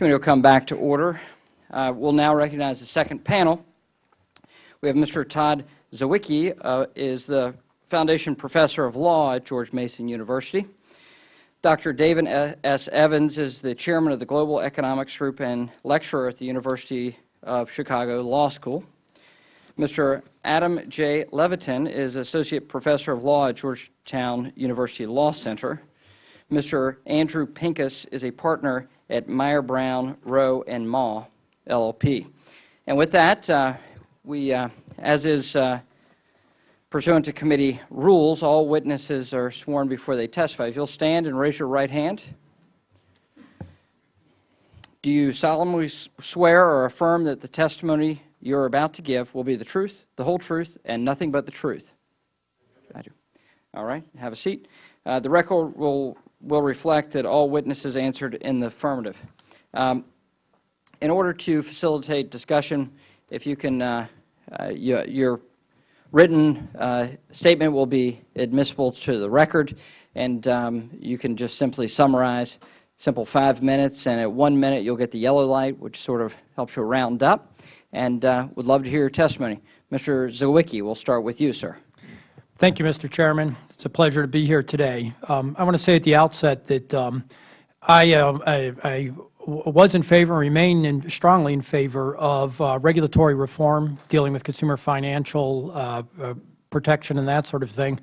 Committee will come back to order. Uh, we'll now recognize the second panel. We have Mr. Todd Zywicki, uh, is the Foundation Professor of Law at George Mason University. Dr. David S. Evans is the Chairman of the Global Economics Group and lecturer at the University of Chicago Law School. Mr. Adam J. Levitin is Associate Professor of Law at Georgetown University Law Center. Mr. Andrew Pincus is a partner at Mayer Brown, Rowe, and Maw, LLP. And with that, uh, we, uh, as is uh, pursuant to committee rules, all witnesses are sworn before they testify. If you'll stand and raise your right hand. Do you solemnly swear or affirm that the testimony you are about to give will be the truth, the whole truth, and nothing but the truth? I do. All right. Have a seat. Uh, the record will will reflect that all witnesses answered in the affirmative. Um, in order to facilitate discussion, if you can, uh, uh, you, your written uh, statement will be admissible to the record, and um, you can just simply summarize, simple five minutes, and at one minute you'll get the yellow light, which sort of helps you round up, and uh, would love to hear your testimony. Mr. Zywicki, we'll start with you, sir. Thank you, Mr. Chairman. It's a pleasure to be here today. Um, I want to say at the outset that um, I, uh, I, I, was in favor, and remain in, strongly in favor of uh, regulatory reform dealing with consumer financial uh, uh, protection and that sort of thing.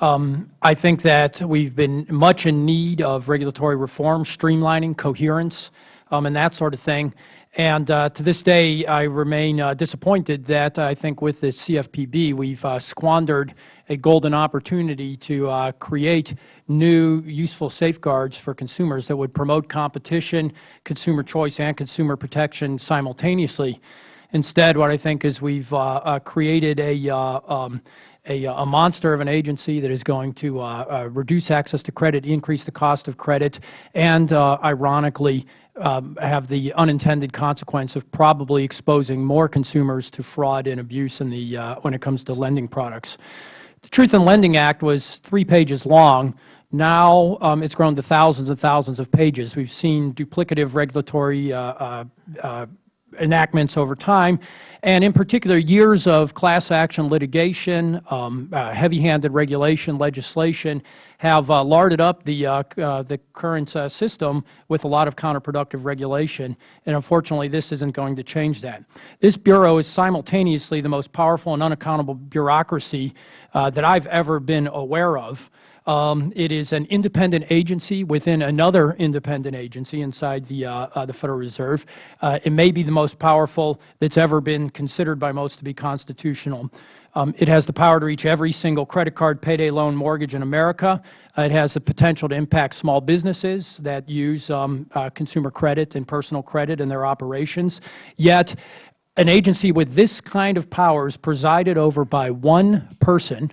Um, I think that we've been much in need of regulatory reform, streamlining, coherence, um, and that sort of thing. And uh, to this day, I remain uh, disappointed that I think with the CFPB, we've uh, squandered a golden opportunity to uh, create new useful safeguards for consumers that would promote competition, consumer choice, and consumer protection simultaneously. Instead, what I think is we've uh, uh, created a, um, a, a, monster of an agency that is going to reduce access to credit, increase the cost of credit, and ironically, um, have the unintended consequence of probably exposing more consumers to fraud and abuse in the, uh, when it comes to lending products. The Truth in Lending Act was three pages long. Now um, it's grown to thousands and thousands of pages. We've seen duplicative regulatory uh, uh, uh enactments over time, and in particular years of class action litigation, um, uh, heavy-handed regulation legislation have uh, larded up the, uh, uh the current uh, system with a lot of counterproductive regulation, and unfortunately this isn't going to change that. This Bureau is simultaneously the most powerful and unaccountable bureaucracy uh, that I have ever been aware of. Um, it is an independent agency within another independent agency inside the, uh, uh, the Federal Reserve. Uh, it may be the most powerful that's ever been considered by most to be constitutional. Um, it has the power to reach every single credit card, payday loan, mortgage in America. Uh, it has the potential to impact small businesses that use um, uh, consumer credit and personal credit in their operations. Yet, an agency with this kind of powers presided over by one person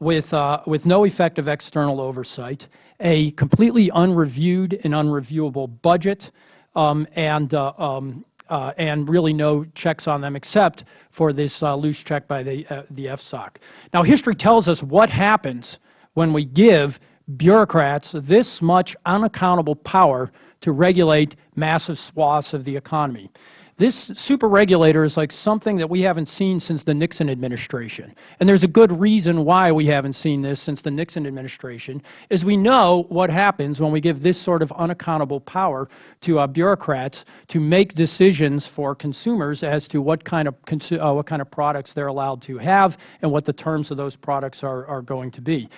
with, uh, with no effective external oversight, a completely unreviewed and unreviewable budget, um, and, uh, um, uh, and really no checks on them except for this uh, loose check by the, uh, the FSOC. Now, history tells us what happens when we give bureaucrats this much unaccountable power to regulate massive swaths of the economy. This super regulator is like something that we haven't seen since the Nixon administration. And there's a good reason why we haven't seen this since the Nixon administration, is we know what happens when we give this sort of unaccountable power to uh, bureaucrats to make decisions for consumers as to what kind of, uh, what kind of products they're allowed to have and what the terms of those products are, are going to be.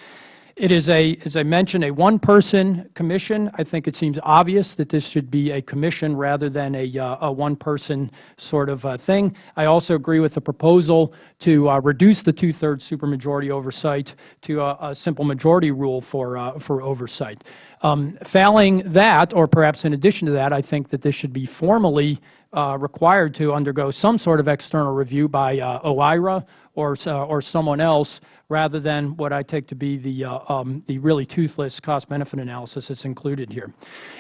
It is a, as I mentioned, a one-person commission. I think it seems obvious that this should be a commission rather than a, uh, a one-person sort of uh, thing. I also agree with the proposal to uh, reduce the two-thirds supermajority oversight to a, a, simple majority rule for, uh, for oversight. Um, failing that, or perhaps in addition to that, I think that this should be formally uh, required to undergo some sort of external review by uh, OIRA or, or someone else rather than what I take to be the, uh, um, the really toothless cost-benefit analysis that's included here.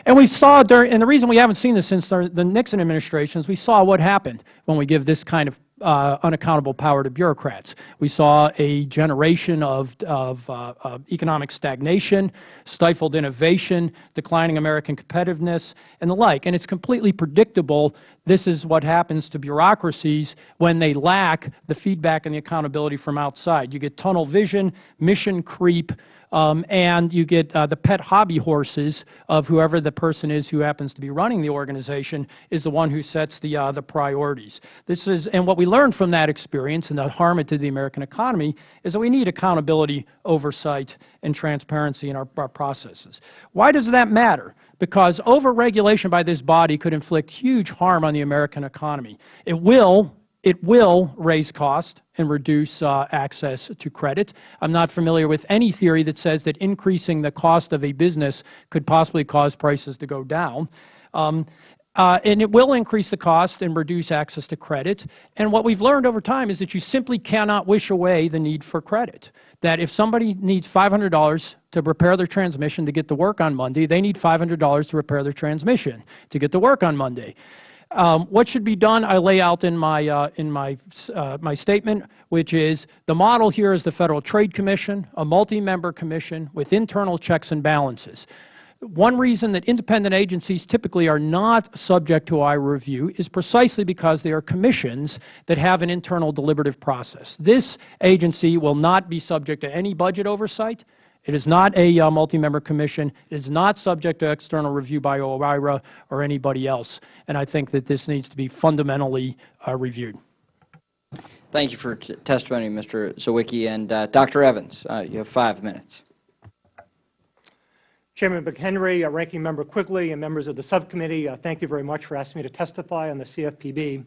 And we saw during, and the reason we haven't seen this since the Nixon administration is we saw what happened when we give this kind of uh, unaccountable power to bureaucrats. We saw a generation of, of uh, uh, economic stagnation, stifled innovation, declining American competitiveness, and the like. And it's completely predictable this is what happens to bureaucracies when they lack the feedback and the accountability from outside. You get tunnel vision, mission creep, um, and you get uh, the pet hobby horses of whoever the person is who happens to be running the organization is the one who sets the, uh, the priorities. This is, and what we learned from that experience and the harm it did the American economy is that we need accountability, oversight, and transparency in our, our processes. Why does that matter? Because overregulation by this body could inflict huge harm on the American economy. It will it will raise cost and reduce uh, access to credit. I'm not familiar with any theory that says that increasing the cost of a business could possibly cause prices to go down. Um, uh, and it will increase the cost and reduce access to credit. And what we've learned over time is that you simply cannot wish away the need for credit. That if somebody needs $500 to repair their transmission to get to work on Monday, they need $500 to repair their transmission to get to work on Monday. Um, what should be done, I lay out in my, uh, in my, uh, my statement, which is the model here is the Federal Trade Commission, a multi-member commission with internal checks and balances. One reason that independent agencies typically are not subject to IRA review is precisely because they are commissions that have an internal deliberative process. This agency will not be subject to any budget oversight. It is not a uh, multi-member commission. It is not subject to external review by OIRA or anybody else. And I think that this needs to be fundamentally uh, reviewed. Thank you for testimony, Mr. Zywicki. And uh, Dr. Evans, uh, you have five minutes. Chairman McHenry, uh, Ranking Member Quigley, and members of the subcommittee, uh, thank you very much for asking me to testify on the CFPB.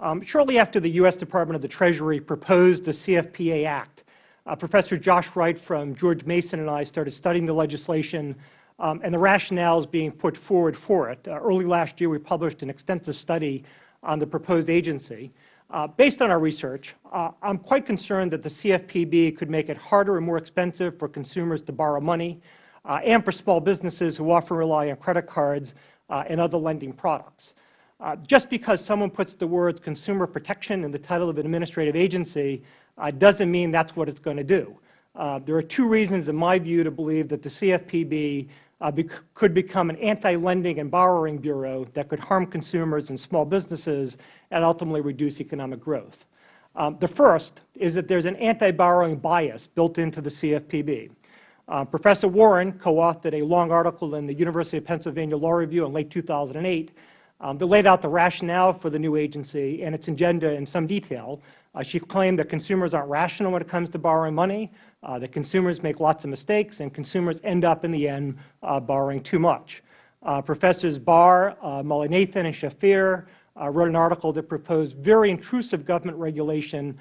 Um, shortly after the U.S. Department of the Treasury proposed the CFPA Act, uh, Professor Josh Wright from George Mason and I started studying the legislation um, and the rationales being put forward for it. Uh, early last year, we published an extensive study on the proposed agency. Uh, based on our research, uh, I am quite concerned that the CFPB could make it harder and more expensive for consumers to borrow money uh, and for small businesses who often rely on credit cards uh, and other lending products. Just because someone puts the words consumer protection in the title of an administrative agency uh, doesn't mean that's what it's going to do. Uh, there are two reasons, in my view, to believe that the CFPB uh, could become an anti-lending and borrowing bureau that could harm consumers and small businesses and ultimately reduce economic growth. Um, the first is that there is an anti-borrowing bias built into the CFPB. Uh, Professor Warren co-authored a long article in the University of Pennsylvania Law Review in late 2008 um, that laid out the rationale for the new agency and its agenda in some detail. Uh, she claimed that consumers aren't rational when it comes to borrowing money, uh, that consumers make lots of mistakes, and consumers end up in the end uh, borrowing too much. Uh, Professors Barr, uh, Mullainathan, and Shafir uh, wrote an article that proposed very intrusive government regulation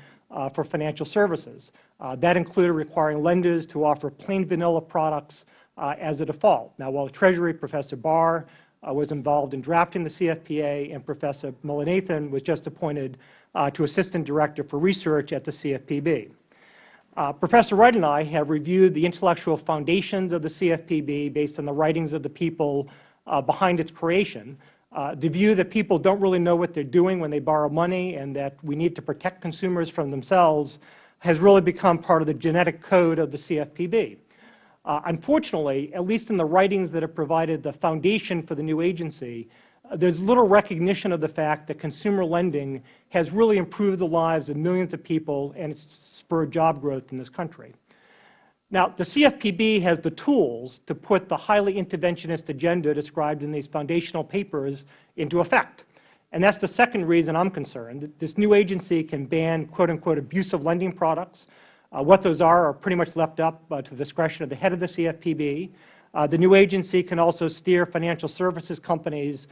for financial services. that included requiring lenders to offer plain vanilla products as a default. Now, while Treasury Professor Barr uh, was involved in drafting the CFPA, and Professor Mullainathan was just appointed uh, to Assistant Director for Research at the CFPB. Uh, Professor Wright and I have reviewed the intellectual foundations of the CFPB based on the writings of the people uh, behind its creation. Uh, the view that people don't really know what they are doing when they borrow money and that we need to protect consumers from themselves has really become part of the genetic code of the CFPB. Uh, unfortunately, at least in the writings that have provided the foundation for the new agency, uh, there is little recognition of the fact that consumer lending has really improved the lives of millions of people and it's spurred job growth in this country. Now, the CFPB has the tools to put the highly interventionist agenda described in these foundational papers into effect. And that's the second reason I'm concerned. That this new agency can ban quote unquote abusive lending products, what those are are pretty much left up uh, to the discretion of the head of the CFPB. Uh, the new agency can also steer financial services companies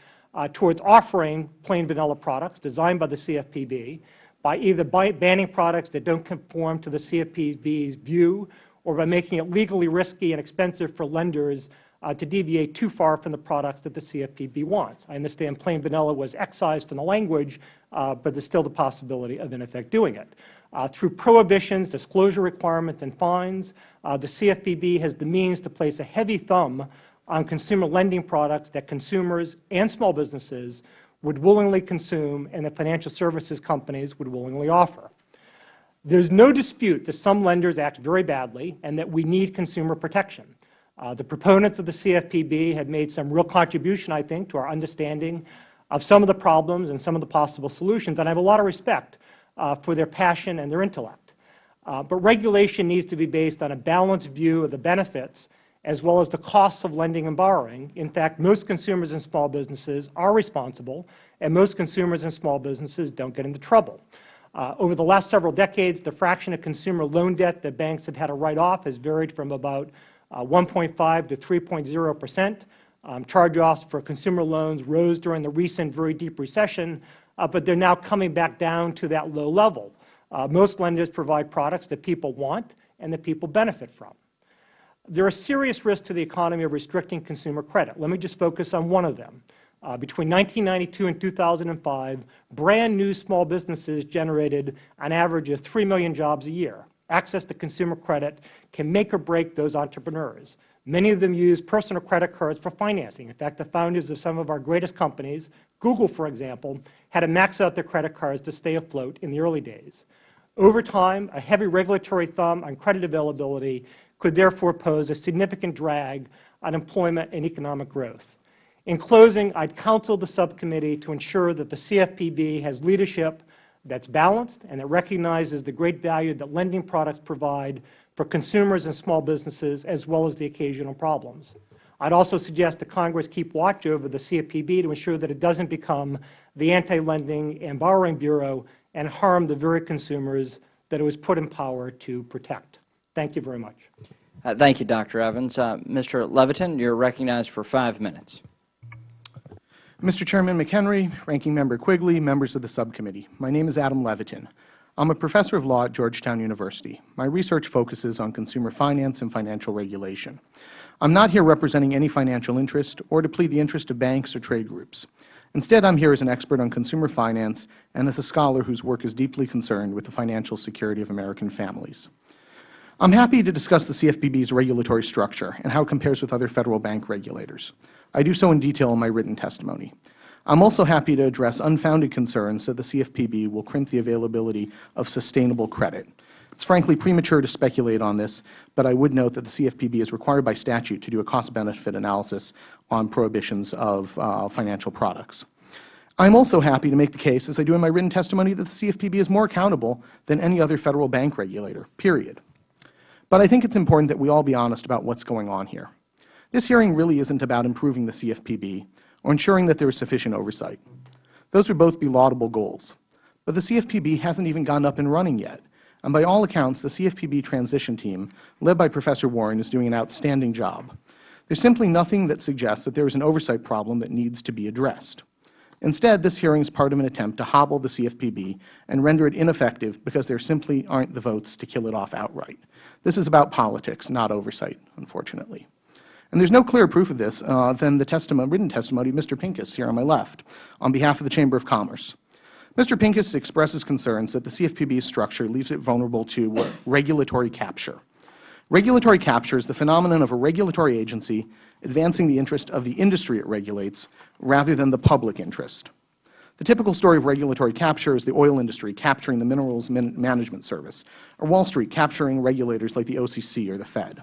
towards offering plain vanilla products designed by the CFPB by either banning products that don't conform to the CFPB's view or by making it legally risky and expensive for lenders uh, to deviate too far from the products that the CFPB wants. I understand plain vanilla was excised from the language, uh, but there is still the possibility of, in effect, doing it. Uh, through prohibitions, disclosure requirements, and fines, uh, the CFPB has the means to place a heavy thumb on consumer lending products that consumers and small businesses would willingly consume and that financial services companies would willingly offer. There is no dispute that some lenders act very badly and that we need consumer protection. Uh, the proponents of the CFPB have made some real contribution, I think, to our understanding of some of the problems and some of the possible solutions, and I have a lot of respect uh, for their passion and their intellect. Uh, but regulation needs to be based on a balanced view of the benefits as well as the costs of lending and borrowing. In fact, most consumers and small businesses are responsible, and most consumers and small businesses don't get into trouble. Uh, over the last several decades, the fraction of consumer loan debt that banks have had to write off has varied from about uh, 1.5 to 3.0 percent. Um, Charge-offs for consumer loans rose during the recent very deep recession, uh, but they are now coming back down to that low level. Uh, most lenders provide products that people want and that people benefit from. There are serious risks to the economy of restricting consumer credit. Let me just focus on one of them. Uh, between 1992 and 2005, brand new small businesses generated an average of 3 million jobs a year. Access to consumer credit can make or break those entrepreneurs. Many of them use personal credit cards for financing. In fact, the founders of some of our greatest companies, Google, for example, had to max out their credit cards to stay afloat in the early days. Over time, a heavy regulatory thumb on credit availability could therefore pose a significant drag on employment and economic growth. In closing, I would counsel the subcommittee to ensure that the CFPB has leadership that is balanced and that recognizes the great value that lending products provide for consumers and small businesses as well as the occasional problems. I would also suggest that Congress keep watch over the CFPB to ensure that it does not become the Anti-Lending and Borrowing Bureau and harm the very consumers that it was put in power to protect. Thank you very much. Uh, thank you, Dr. Evans. Uh, Mr. Levitin, you are recognized for five minutes. Mr. Chairman McHenry, Ranking Member Quigley, members of the subcommittee, my name is Adam Levitin. I am a professor of law at Georgetown University. My research focuses on consumer finance and financial regulation. I am not here representing any financial interest or to plead the interest of banks or trade groups. Instead, I am here as an expert on consumer finance and as a scholar whose work is deeply concerned with the financial security of American families. I am happy to discuss the CFPB's regulatory structure and how it compares with other Federal bank regulators. I do so in detail in my written testimony. I am also happy to address unfounded concerns that the CFPB will crimp the availability of sustainable credit. It is frankly premature to speculate on this, but I would note that the CFPB is required by statute to do a cost-benefit analysis on prohibitions of uh, financial products. I am also happy to make the case, as I do in my written testimony, that the CFPB is more accountable than any other Federal bank regulator, period. But I think it is important that we all be honest about what is going on here. This hearing really isn't about improving the CFPB or ensuring that there is sufficient oversight. Those would both be laudable goals. But the CFPB hasn't even gotten up and running yet. And by all accounts, the CFPB transition team, led by Professor Warren, is doing an outstanding job. There is simply nothing that suggests that there is an oversight problem that needs to be addressed. Instead, this hearing is part of an attempt to hobble the CFPB and render it ineffective because there simply aren't the votes to kill it off outright. This is about politics, not oversight, unfortunately. And there is no clearer proof of this uh, than the testimony, written testimony of Mr. Pincus here on my left on behalf of the Chamber of Commerce. Mr. Pincus expresses concerns that the CFPB's structure leaves it vulnerable to regulatory capture. Regulatory capture is the phenomenon of a regulatory agency advancing the interest of the industry it regulates rather than the public interest. The typical story of regulatory capture is the oil industry capturing the Minerals Management Service, or Wall Street capturing regulators like the OCC or the Fed.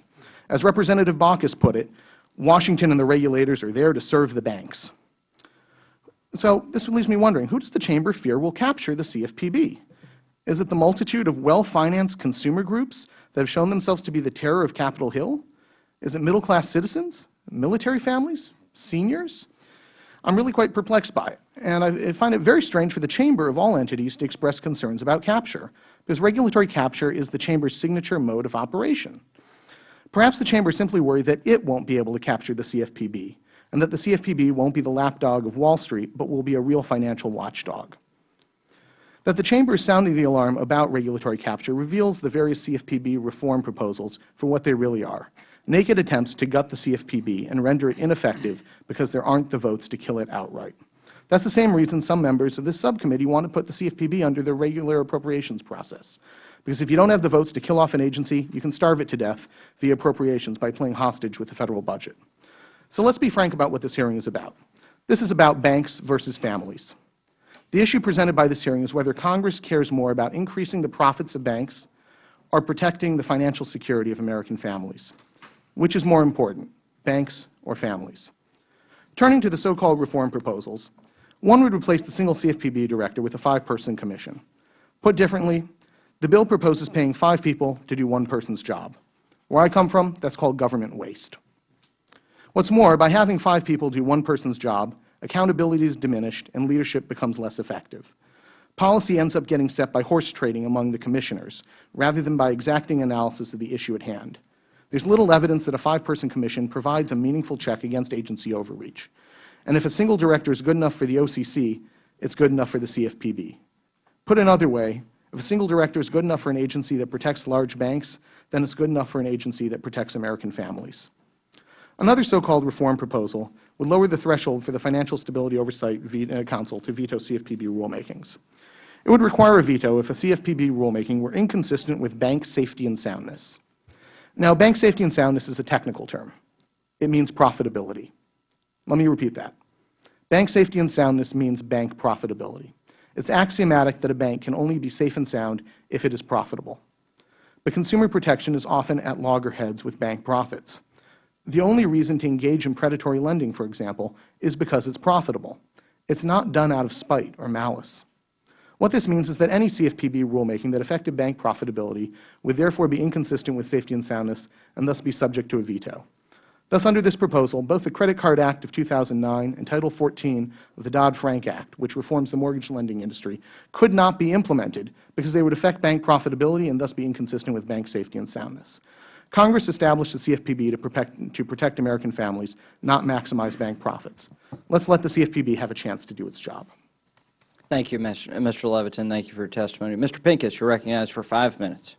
As Representative Bachus put it, Washington and the regulators are there to serve the banks. So this leaves me wondering, who does the Chamber fear will capture the CFPB? Is it the multitude of well-financed consumer groups that have shown themselves to be the terror of Capitol Hill? Is it middle-class citizens, military families, seniors? I am really quite perplexed by it, and I find it very strange for the Chamber of all entities to express concerns about capture, because regulatory capture is the Chamber's signature mode of operation. Perhaps the Chamber simply worried that it won't be able to capture the CFPB, and that the CFPB won't be the lapdog of Wall Street, but will be a real financial watchdog. That the Chamber is sounding the alarm about regulatory capture reveals the various CFPB reform proposals for what they really are, naked attempts to gut the CFPB and render it ineffective because there aren't the votes to kill it outright. That is the same reason some members of this subcommittee want to put the CFPB under the regular appropriations process. Because if you don't have the votes to kill off an agency, you can starve it to death via appropriations by playing hostage with the Federal budget. So let us be frank about what this hearing is about. This is about banks versus families. The issue presented by this hearing is whether Congress cares more about increasing the profits of banks or protecting the financial security of American families. Which is more important, banks or families? Turning to the so-called reform proposals, one would replace the single CFPB director with a five-person commission. Put differently, the bill proposes paying five people to do one person's job. Where I come from, that is called government waste. What's more, by having five people do one person's job, accountability is diminished and leadership becomes less effective. Policy ends up getting set by horse trading among the commissioners, rather than by exacting analysis of the issue at hand. There is little evidence that a five-person commission provides a meaningful check against agency overreach. And if a single director is good enough for the OCC, it is good enough for the CFPB. Put another way, if a single director is good enough for an agency that protects large banks, then it is good enough for an agency that protects American families. Another so-called reform proposal would lower the threshold for the Financial Stability Oversight uh, Council to veto CFPB rulemakings. It would require a veto if a CFPB rulemaking were inconsistent with bank safety and soundness. Now, bank safety and soundness is a technical term. It means profitability. Let me repeat that. Bank safety and soundness means bank profitability. It's axiomatic that a bank can only be safe and sound if it is profitable. But consumer protection is often at loggerheads with bank profits. The only reason to engage in predatory lending, for example, is because it's profitable. It's not done out of spite or malice. What this means is that any CFPB rulemaking that affected bank profitability would therefore be inconsistent with safety and soundness and thus be subject to a veto. Thus, under this proposal, both the Credit Card Act of 2009 and Title 14 of the Dodd-Frank Act, which reforms the mortgage lending industry, could not be implemented because they would affect bank profitability and thus be inconsistent with bank safety and soundness. Congress established the CFPB to protect, to protect American families, not maximize bank profits. Let's let the CFPB have a chance to do its job. Thank you, Mr. Levitin. Thank you for your testimony. Mr. Pincus, you are recognized for five minutes.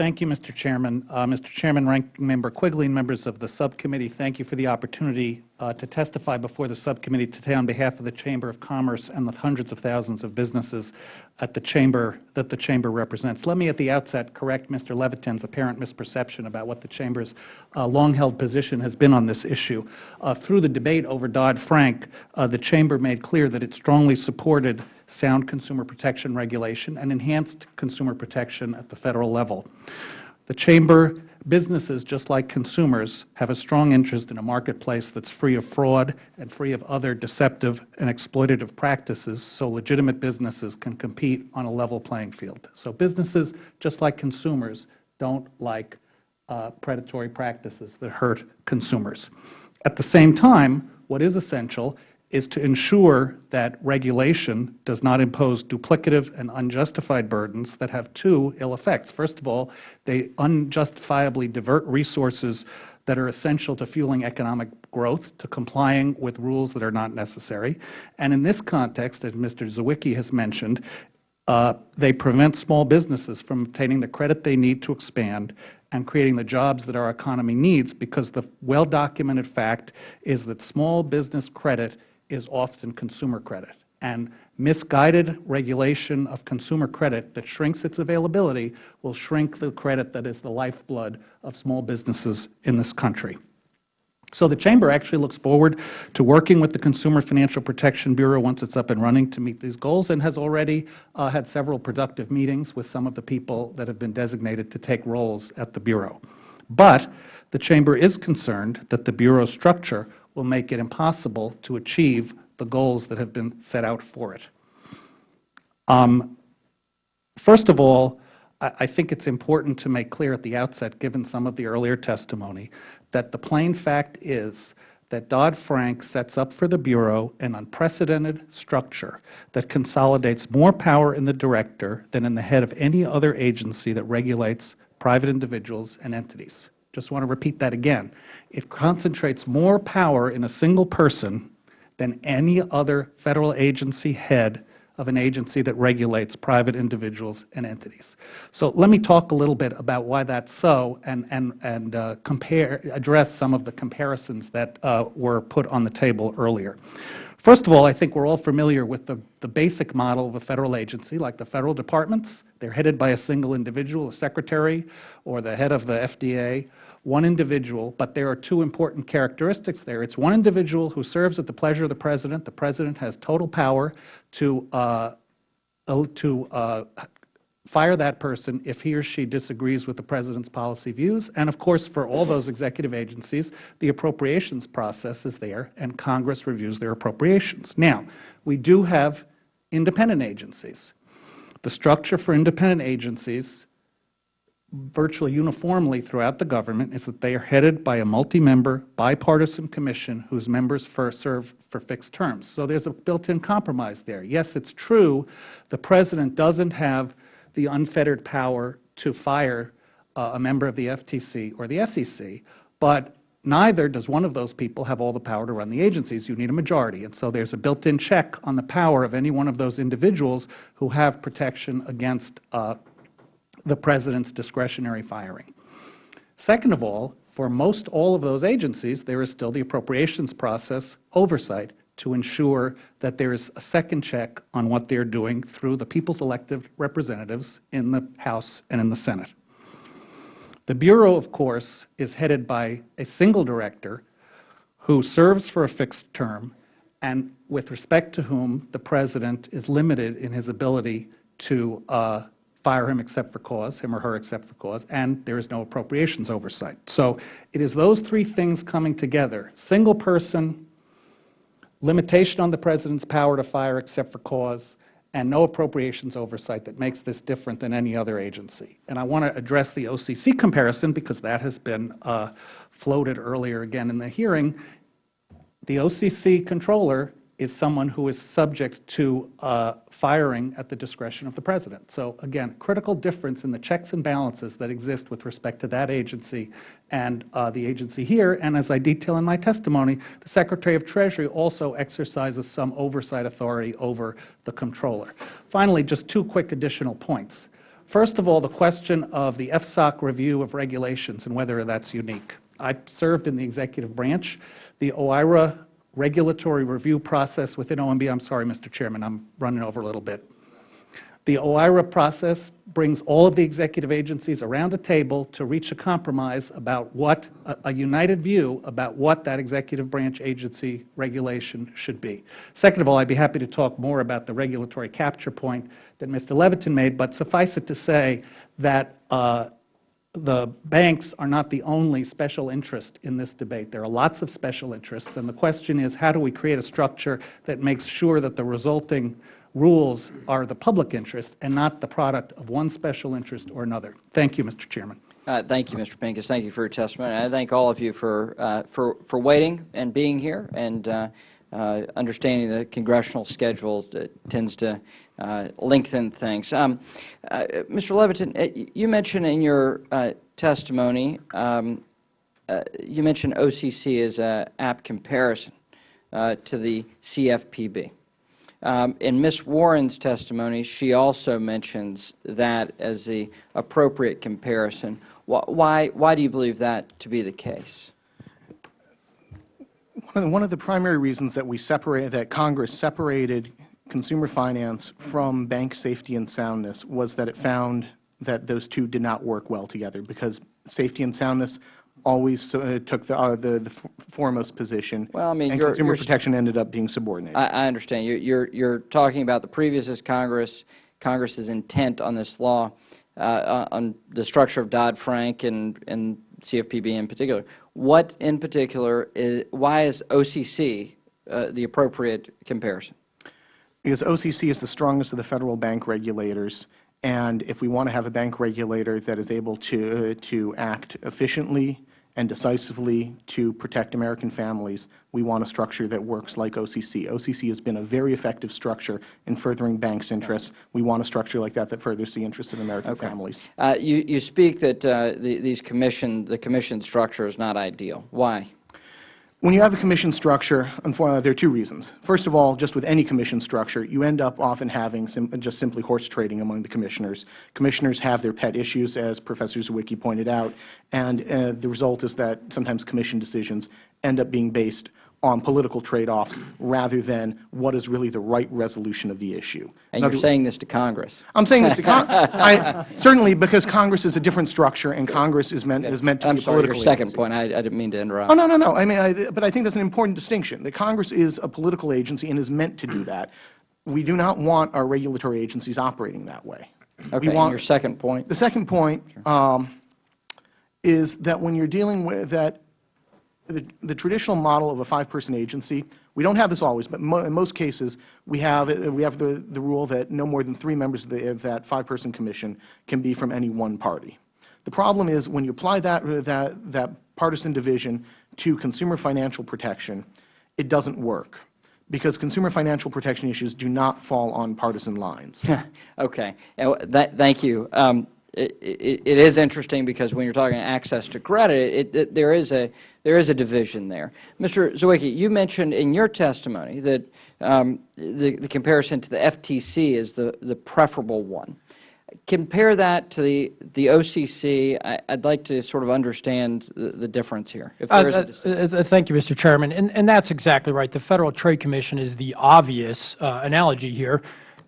Thank you, Mr. Chairman. Uh, Mr. Chairman, Ranking Member Quigley, and members of the subcommittee, thank you for the opportunity uh, to testify before the subcommittee today on behalf of the Chamber of Commerce and the hundreds of thousands of businesses at the Chamber that the Chamber represents. Let me at the outset correct Mr. Levitin's apparent misperception about what the Chamber's uh, long-held position has been on this issue. Uh, through the debate over Dodd-Frank, uh, the Chamber made clear that it strongly supported sound consumer protection regulation and enhanced consumer protection at the Federal level. The Chamber businesses, just like consumers, have a strong interest in a marketplace that is free of fraud and free of other deceptive and exploitative practices so legitimate businesses can compete on a level playing field. So businesses, just like consumers, don't like uh, predatory practices that hurt consumers. At the same time, what is essential is to ensure that regulation does not impose duplicative and unjustified burdens that have two ill effects. First of all, they unjustifiably divert resources that are essential to fueling economic growth, to complying with rules that are not necessary. And in this context, as Mr. Zywicki has mentioned, uh, they prevent small businesses from obtaining the credit they need to expand and creating the jobs that our economy needs because the well-documented fact is that small business credit is often consumer credit. And misguided regulation of consumer credit that shrinks its availability will shrink the credit that is the lifeblood of small businesses in this country. So the Chamber actually looks forward to working with the Consumer Financial Protection Bureau once it is up and running to meet these goals and has already uh, had several productive meetings with some of the people that have been designated to take roles at the Bureau. But the Chamber is concerned that the Bureau's structure will make it impossible to achieve the goals that have been set out for it. Um, first of all, I, I think it is important to make clear at the outset, given some of the earlier testimony, that the plain fact is that Dodd-Frank sets up for the Bureau an unprecedented structure that consolidates more power in the Director than in the head of any other agency that regulates private individuals and entities. Just want to repeat that again. It concentrates more power in a single person than any other Federal agency head of an agency that regulates private individuals and entities. So let me talk a little bit about why that's so and, and, and uh, compare, address some of the comparisons that uh, were put on the table earlier. First of all, I think we are all familiar with the, the basic model of a Federal agency, like the Federal departments. They are headed by a single individual, a secretary, or the head of the FDA, one individual, but there are two important characteristics there. It's one individual who serves at the pleasure of the President. The President has total power to, uh, to uh, fire that person if he or she disagrees with the President's policy views. And of course, for all those executive agencies, the appropriations process is there, and Congress reviews their appropriations. Now, we do have independent agencies. The structure for independent agencies virtually uniformly throughout the government is that they are headed by a multi-member bipartisan commission whose members for serve for fixed terms. So there's a built-in compromise there. Yes, it's true the President doesn't have the unfettered power to fire uh, a member of the FTC or the SEC, but neither does one of those people have all the power to run the agencies. You need a majority. And so there's a built-in check on the power of any one of those individuals who have protection against uh, the President's discretionary firing. Second of all, for most all of those agencies, there is still the appropriations process oversight to ensure that there is a second check on what they are doing through the people's elected representatives in the House and in the Senate. The Bureau, of course, is headed by a single director who serves for a fixed term and with respect to whom the President is limited in his ability to uh, fire him except for cause, him or her except for cause, and there is no appropriations oversight. So it is those three things coming together, single person, limitation on the President's power to fire except for cause, and no appropriations oversight that makes this different than any other agency. And I want to address the OCC comparison because that has been uh, floated earlier again in the hearing. The OCC comptroller is someone who is subject to uh, firing at the discretion of the President. So again, critical difference in the checks and balances that exist with respect to that agency and uh, the agency here. And as I detail in my testimony, the Secretary of Treasury also exercises some oversight authority over the comptroller. Finally, just two quick additional points. First of all, the question of the FSOC review of regulations and whether that's unique. I served in the executive branch. The OIRA regulatory review process within OMB, I'm sorry, Mr. Chairman, I'm running over a little bit. The OIRA process brings all of the executive agencies around a table to reach a compromise about what, a, a united view about what that executive branch agency regulation should be. Second of all, I'd be happy to talk more about the regulatory capture point that Mr. Levitin made, but suffice it to say that uh, the banks are not the only special interest in this debate. There are lots of special interests, and the question is how do we create a structure that makes sure that the resulting rules are the public interest and not the product of one special interest or another. Thank you, Mr. Chairman. Uh, Thank you, Mr. Pincus. Thank you for your testimony. I thank all of you for, uh, for, for waiting and being here and uh, uh, understanding the congressional schedule tends to uh, lengthen things. Um, uh, Mr. Levitin, uh, you mentioned in your uh, testimony, um, uh, you mentioned OCC as an apt comparison to the CFPB. Um, in Ms. Warren's testimony, she also mentions that as the appropriate comparison. Why, why do you believe that to be the case? One of the- One of the primary reasons that we separate, that Congress separated consumer finance from bank safety and soundness was that it found that those two did not work well together because safety and soundness always uh, took the, uh, the, the foremost position. Well, I mean, And you're- consumer you're protection ended up being subordinated. I, I understand. You- You're, you're talking about the previous Congress, Congress's intent on this law, uh, uh, on the structure of Dodd-Frank and, and CFPB in particular. What in particular, is, why is OCC uh, the appropriate comparison? Because OCC is the strongest of the federal bank regulators, and if we want to have a bank regulator that is able to, to act efficiently and decisively to protect American families, we want a structure that works like OCC. OCC has been a very effective structure in furthering banks' interests. We want a structure like that that furthers the interests of American families. Uh, you, you speak that uh, the, these commission, the commission structure is not ideal. Why? When you have a commission structure, unfortunately, there are two reasons. First of all, just with any commission structure, you end up often having sim just simply horse trading among the commissioners. Commissioners have their pet issues, as Professor Zywicki pointed out, and uh, the result is that sometimes commission decisions end up being based on political trade-offs rather than what is really the right resolution of the issue. And you're saying this to Congress. I'm saying this to Congress. Certainly because Congress is a different structure and Congress is meant is meant to I'm be a sorry, your political second point, I, I didn't mean to interrupt. Oh, no, no, no. I mean, I, but I think that's an important distinction. The Congress is a political agency and is meant to do that. We do not want our regulatory agencies operating that way. Okay, We want, your second point? the second point um, is that when you're dealing with that, the, the traditional model of a five-person agency, we don't have this always, but mo in most cases, we have, uh, we have the, the rule that no more than three members of, the, of that five-person commission can be from any one party. The problem is when you apply that, uh, that, that partisan division to consumer financial protection, it doesn't work because consumer financial protection issues do not fall on partisan lines. Okay, that, thank you. Um, it, it, it is interesting because when you're talking access to credit, it, it, there is a there is a division there. Mr. Zywicki, you mentioned in your testimony that um, the, the comparison to the FTC is the, the preferable one. Compare that to the, the OCC. I, I'd like to sort of understand the, the difference here, if there is a distinction. Uh, uh, Thank you, Mr. Chairman. And, and that's exactly right. The Federal Trade Commission is the obvious uh, analogy here.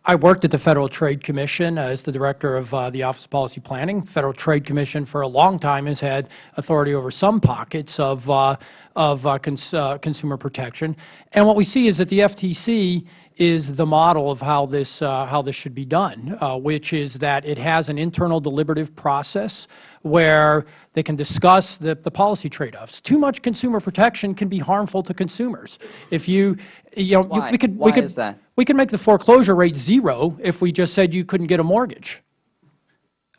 I worked at the Federal Trade Commission as the Director of uh, the Office of Policy Planning. Federal Trade Commission for a long time has had authority over some pockets of, uh, of uh, cons uh, consumer protection. And what we see is that the FTC is the model of how this, uh, how this should be done, uh, which is that it has an internal deliberative process where they can discuss the, the policy trade-offs. Too much consumer protection can be harmful to consumers. If you, you know, you- we could, Why we could, is that? we could make the foreclosure rate zero if we just said you couldn't get a mortgage.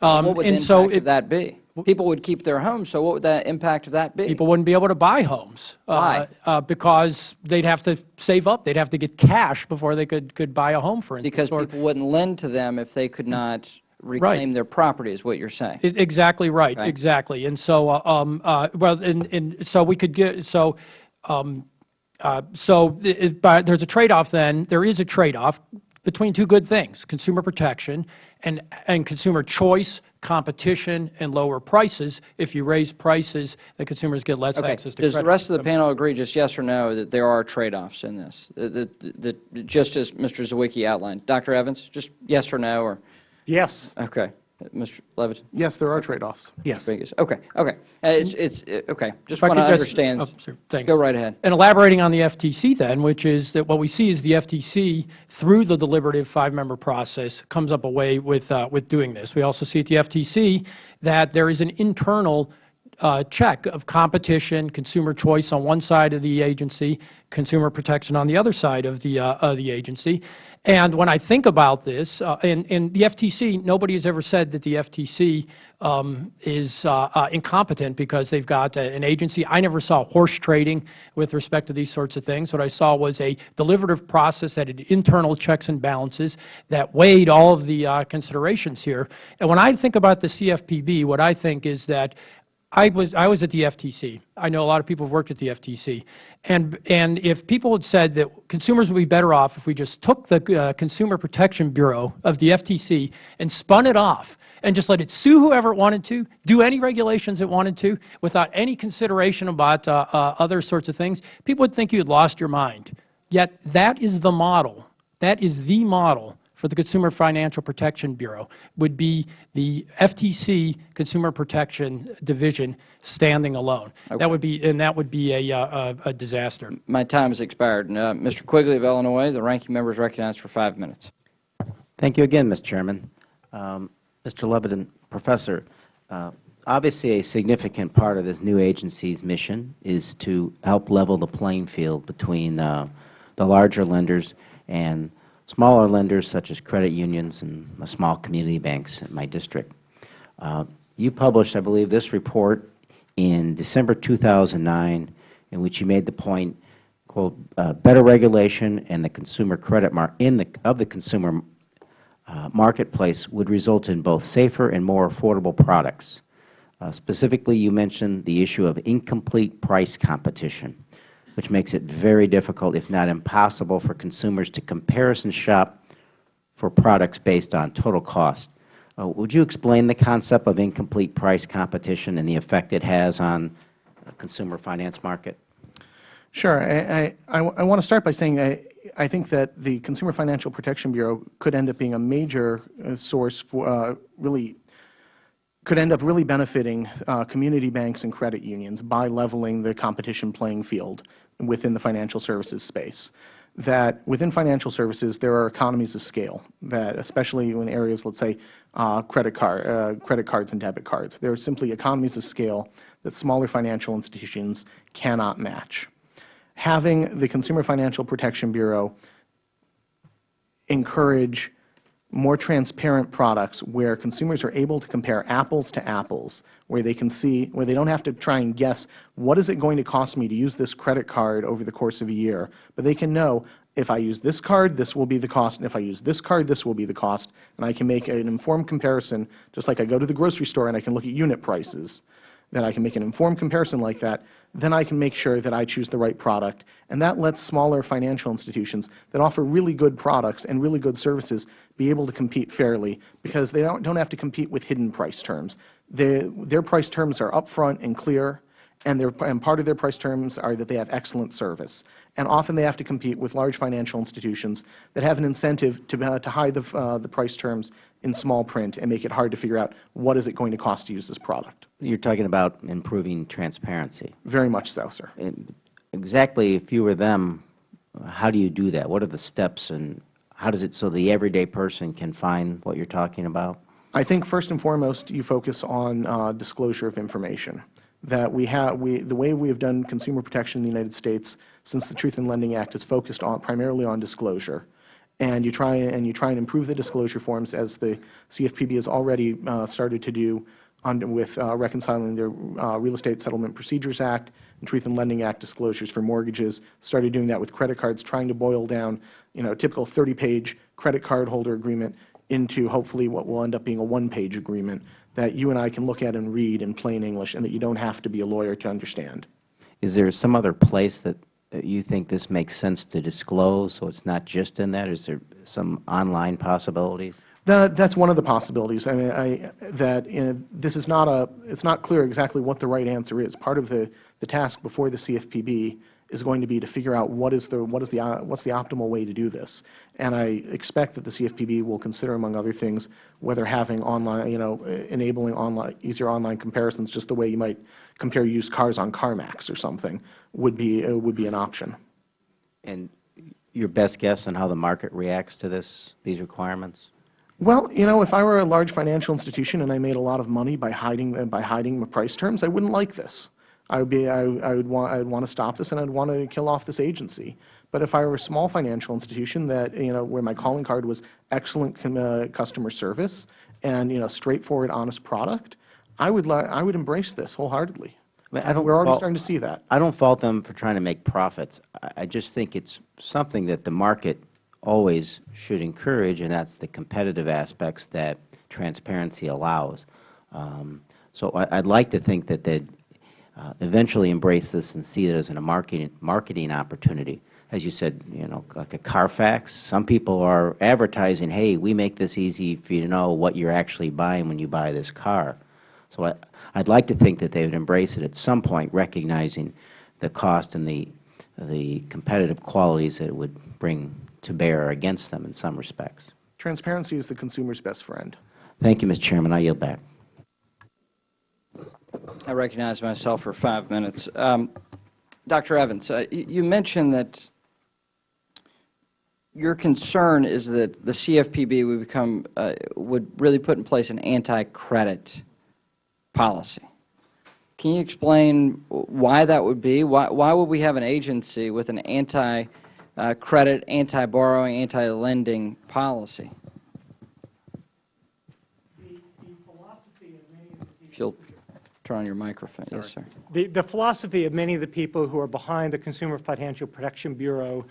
Um, what would the and so impact it- of that be? People would keep their homes, so what would the impact of that be? people wouldn't be able to buy homes. uh, Why? Uh, because they'd have to save up. They'd have to get cash before they could, could buy a home, for instance. Because people wouldn't lend to them if they could not reclaim their property, is what you're saying. I- Exactly right, Right. exactly. And so, uh, um, uh, well, and, and so we could get, so, um, uh, so it- it- but there's a trade-off then, there is a trade-off between two good things, consumer protection and, and consumer choice, competition, and lower prices. If you raise prices, the consumers get less Okay, access to does the rest of the panel agree, just yes or no, that there are trade-offs in this? That- That, that, just as Mr. Zywicki outlined. Dr. Evans, just yes or no, or, Yes. okay. Mr. Levitt? Yes, there are trade-offs. Yes. Vegas. Okay, okay. Uh, It's, it's, uh, okay, just If I want to could just- understand. oh, sure, thanks. Go right ahead. And elaborating on the FTC then, which is that what we see is the FTC, through the deliberative five-member process, comes up a way with, uh, with doing this. We also see at the FTC that there is an internal uh, check of competition, consumer choice on one side of the agency, consumer protection on the other side of the, uh, of the agency. And when I think about this, uh, and, and the FTC, nobody has ever said that the FTC um, is uh, uh, incompetent because they've got an agency. I never saw horse trading with respect to these sorts of things. What I saw was a deliberative process that had internal checks and balances that weighed all of the uh, considerations here. And when I think about the CFPB, what I think is that I was, I was at the FTC. I know a lot of people have worked at the FTC. And, and if people had said that consumers would be better off if we just took the uh, Consumer Protection Bureau of the FTC and spun it off and just let it sue whoever it wanted to, do any regulations it wanted to, without any consideration about uh, uh, other sorts of things, people would think you had lost your mind. Yet that is the model. That is the model for the Consumer Financial Protection Bureau, would be the FTC Consumer Protection Division standing alone. That would be, and that would be a, uh, a, a disaster. My time has expired. Uh, Mr. Quigley of Illinois, the ranking member is recognized for five minutes. Thank you again, Mr. Chairman. Um, Mr. Levitin, Professor, uh, obviously a significant part of this new agency's mission is to help level the playing field between uh, the larger lenders and smaller lenders such as credit unions and small community banks in my district. Uh, you published, I believe, this report in December 2009 in which you made the point, quote, uh, better regulation and the consumer credit mar in the, of the consumer uh, marketplace would result in both safer and more affordable products. Uh, specifically, you mentioned the issue of incomplete price competition, which makes it very difficult, if not impossible, for consumers to comparison shop for products based on total cost. Uh, would you explain the concept of incomplete price competition and the effect it has on a consumer finance market? Sure. I, I, I want to start by saying I, I think that the Consumer Financial Protection Bureau could end up being a major uh, source for uh, really could end up really benefiting uh, community banks and credit unions by leveling the competition playing field within the financial services space. That within financial services, there are economies of scale, that especially in areas, let's say, uh, credit, card, uh, credit cards and debit cards. There are simply economies of scale that smaller financial institutions cannot match. Having the Consumer Financial Protection Bureau encourage more transparent products where consumers are able to compare apples to apples, where they can see, where they don't have to try and guess, what is it going to cost me to use this credit card over the course of a year, but they can know, if I use this card, this will be the cost, and if I use this card, this will be the cost, and I can make an informed comparison, just like I go to the grocery store and I can look at unit prices, that I can make an informed comparison like that, then I can make sure that I choose the right product. And that lets smaller financial institutions that offer really good products and really good services be able to compete fairly because they don't, don't have to compete with hidden price terms. Their, their price terms are upfront and clear, and, their, and part of their price terms are that they have excellent service. And often they have to compete with large financial institutions that have an incentive to, uh, to hide the, uh, the price terms in small print and make it hard to figure out what is it going to cost to use this product. You're talking about improving transparency. Very much so, sir. And Exactly, if you were them, how do you do that? What are the steps, and how does it so the everyday person can find what you're talking about? I think first and foremost, you focus on uh, disclosure of information. That we have, we, the way we have done consumer protection in the United States since the Truth in Lending Act is focused on primarily on disclosure, and you try and you try and improve the disclosure forms as the CFPB has already uh, started to do with uh, reconciling the uh, Real Estate Settlement Procedures Act and Truth in Lending Act disclosures for mortgages. Started doing that with credit cards, trying to boil down, you know, a typical 30-page credit card holder agreement into hopefully what will end up being a one-page agreement that you and I can look at and read in plain English and that you don't have to be a lawyer to understand. Is there some other place that you think this makes sense to disclose, so it's not just in that? Is there some online possibilities? That, that's one of the possibilities. I mean, I, that you know, this is not a, it's not clear exactly what the right answer is. Part of the, the task before the CFPB is going to be to figure out what is the, what is the, what's the optimal way to do this. And I expect that the CFPB will consider, among other things, whether having online, you know, enabling online, easier online comparisons, just the way you might compare used cars on CarMax or something, would be, uh, would be an option. And your best guess on how the market reacts to this, these requirements? Well, you know, if I were a large financial institution and I made a lot of money by hiding uh, by hiding my price terms, I wouldn't like this. I would be I, I would want I would want to stop this and I'd want to kill off this agency. But if I were a small financial institution that you know where my calling card was excellent uh, customer service and you know straightforward, honest product, I would I would embrace this wholeheartedly. I mean, I don't We're already starting to see that. I don't fault them for trying to make profits. I- I just think it's something that the market always should encourage, and that's the competitive aspects that transparency allows. Um, So I- I'd like to think that they'd uh, eventually embrace this and see it as a marketing, marketing opportunity. As you said, you know, like a Carfax, some people are advertising, hey, we make this easy for you to know what you're actually buying when you buy this car. So I, I'd like to think that they would embrace it at some point, recognizing the cost and the, the competitive qualities that it would bring to bear against them in some respects. Transparency is the consumer's best friend. Thank you, Mr. Chairman. I yield back. I recognize myself for five minutes. Um, Dr. Evans, uh, you mentioned that your concern is that the CFPB would become, uh, would really put in place an anti-credit policy. Can you explain why that would be? Why, why would we have an agency with an anti-credit, anti-borrowing, anti-lending policy? If you'll turn on your microphone. Yes, sir. The, the philosophy of many of the people who are behind the Consumer Financial Protection Bureau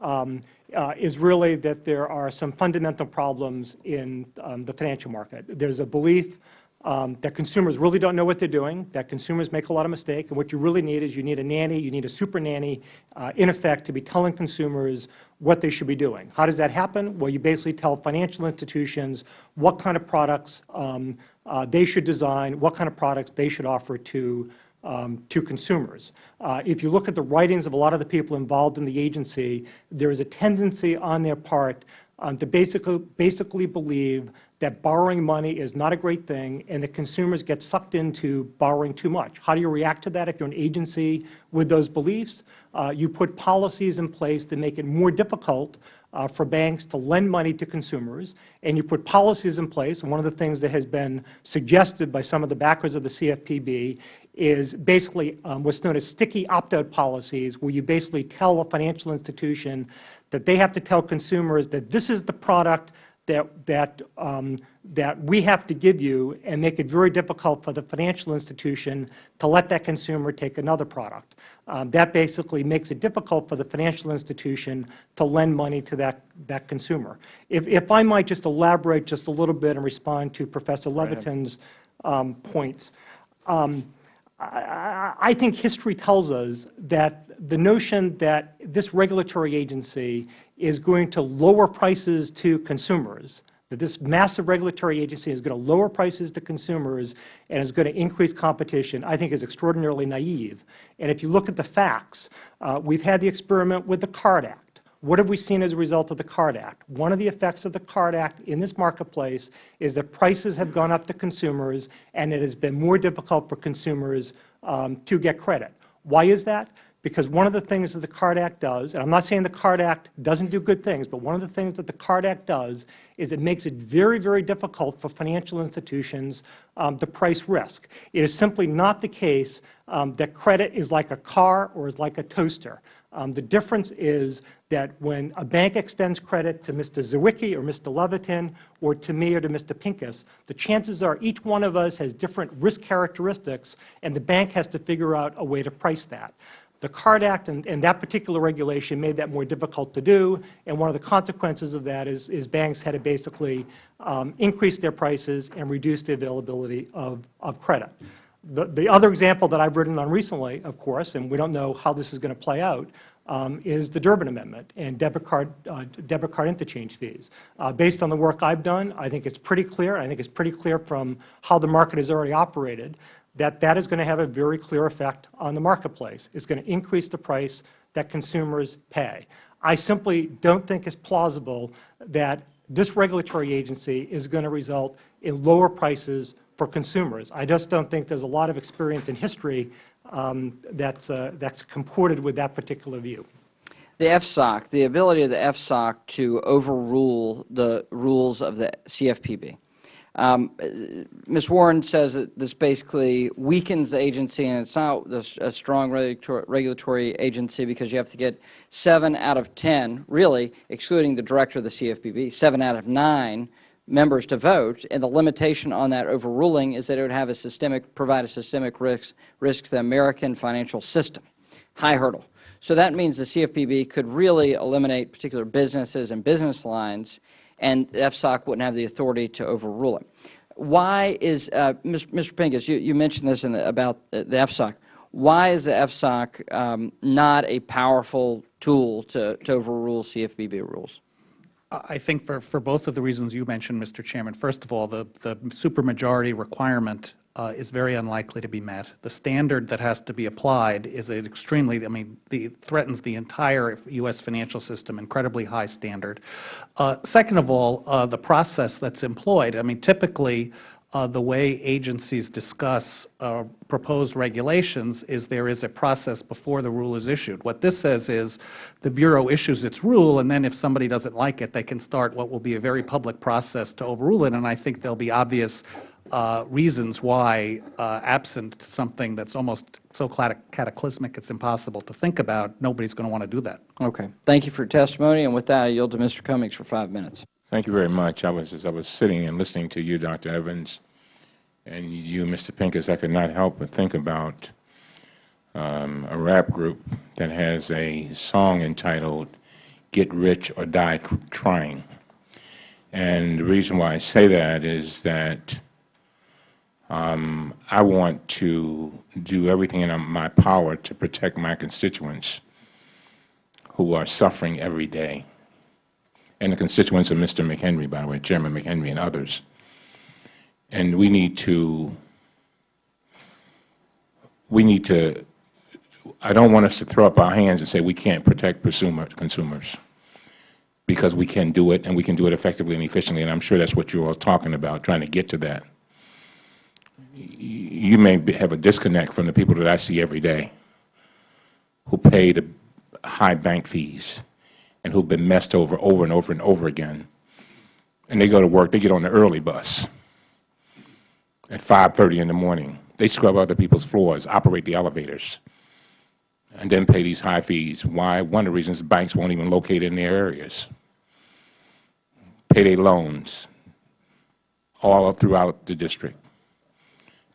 um, uh, is really that there are some fundamental problems in um, the financial market. There's a belief um, that consumers really don't know what they're doing, that consumers make a lot of mistakes, and what you really need is you need a nanny, you need a super nanny, uh, in effect, to be telling consumers what they should be doing. How does that happen? Well, you basically tell financial institutions what kind of products um, uh, they should design, what kind of products they should offer to um, to consumers. Uh, if you look at the writings of a lot of the people involved in the agency, there is a tendency on their part um, to basically, basically believe that borrowing money is not a great thing and that consumers get sucked into borrowing too much. How do you react to that if you are an agency with those beliefs? Uh, you put policies in place to make it more difficult uh, for banks to lend money to consumers, and you put policies in place. One of the things that has been suggested by some of the backers of the CFPB is basically um, what's known as sticky opt-out policies, where you basically tell a financial institution that they have to tell consumers that this is the product that, that, um, that we have to give you and make it very difficult for the financial institution to let that consumer take another product. Um, that basically makes it difficult for the financial institution to lend money to that, that consumer. If, if I might just elaborate just a little bit and respond to Professor Levitin's um, points. Um, I, I think history tells us that the notion that this regulatory agency is going to lower prices to consumers, that this massive regulatory agency is going to lower prices to consumers and is going to increase competition, I think is extraordinarily naive. And if you look at the facts, uh, we have had the experiment with the CARD Act. What have we seen as a result of the CARD Act? One of the effects of the CARD Act in this marketplace is that prices have gone up to consumers and it has been more difficult for consumers um, to get credit. Why is that? Because one of the things that the CARD Act does, and I am not saying the CARD Act doesn't do good things, but one of the things that the CARD Act does is it makes it very, very difficult for financial institutions um, to price risk. It is simply not the case um, that credit is like a car or is like a toaster. Um, the difference is that when a bank extends credit to Mr. Zywicki or Mr. Levitin or to me or to Mr. Pincus, the chances are each one of us has different risk characteristics, and the bank has to figure out a way to price that. The CARD Act and, and, that particular regulation made that more difficult to do, and one of the consequences of that is, is banks had to basically um, increase their prices and reduce the availability of, of credit. The, the other example that I have written on recently, of course, and we don't know how this is going to play out, um, is the Durbin Amendment and debit card, uh, debit card interchange fees. Uh, based on the work I have done, I think it is pretty clear, I think it is pretty clear from how the market has already operated, that that is going to have a very clear effect on the marketplace. It is going to increase the price that consumers pay. I simply don't think it is plausible that this regulatory agency is going to result in lower prices for consumers. I just don't think there is a lot of experience in history um, that's, uh, that's comported with that particular view. The FSOC, the ability of the FSOC to overrule the rules of the CFPB. Um, Ms. Warren says that this basically weakens the agency, and it's not a strong regulatory agency because you have to get 7 out of 10, really, excluding the director of the CFPB, 7 out of 9 members to vote, and the limitation on that overruling is that it would have a systemic, provide a systemic risk, risk to the American financial system. High hurdle. So that means the CFPB could really eliminate particular businesses and business lines, and FSOC wouldn't have the authority to overrule it. Why is, uh, Mr. Pincus, you, you mentioned this the, about the FSOC. Why is the FSOC um, not a powerful tool to, to overrule CFPB rules? I think for, for both of the reasons you mentioned, Mr. Chairman, first of all, the, the supermajority requirement uh, is very unlikely to be met. The standard that has to be applied is an extremely, I mean, the, threatens the entire U.S. financial system, incredibly high standard. Uh, second of all, uh, the process that's employed, I mean, typically uh, the way agencies discuss uh, proposed regulations is there is a process before the rule is issued. What this says is the Bureau issues its rule, and then if somebody doesn't like it, they can start what will be a very public process to overrule it, and I think there will be obvious uh, reasons why, uh, absent something that's almost so cataclysmic it's impossible to think about, nobody's going to want to do that. Okay. Thank you for your testimony, and with that, I yield to Mr. Cummings for five minutes. Thank you very much. I was, as I was sitting and listening to you, Dr. Evans, and you, Mr. Pincus, I could not help but think about um, a rap group that has a song entitled Get Rich or Die Trying. And the reason why I say that is that um, I want to do everything in my power to protect my constituents who are suffering every day and the constituents of Mr. McHenry, by the way, Chairman McHenry and others. And we need to we need to, I don't want us to throw up our hands and say we can't protect consumer, consumers, because we can do it, and we can do it effectively and efficiently, and I'm sure that's what you're all talking about, trying to get to that. You may have a disconnect from the people that I see every day who pay the high bank fees and who've been messed over over and over and over again. And they go to work, they get on the early bus at 5.30 in the morning. They scrub other people's floors, operate the elevators, and then pay these high fees. Why? One of the reasons banks won't even locate in their areas. Payday loans all throughout the district.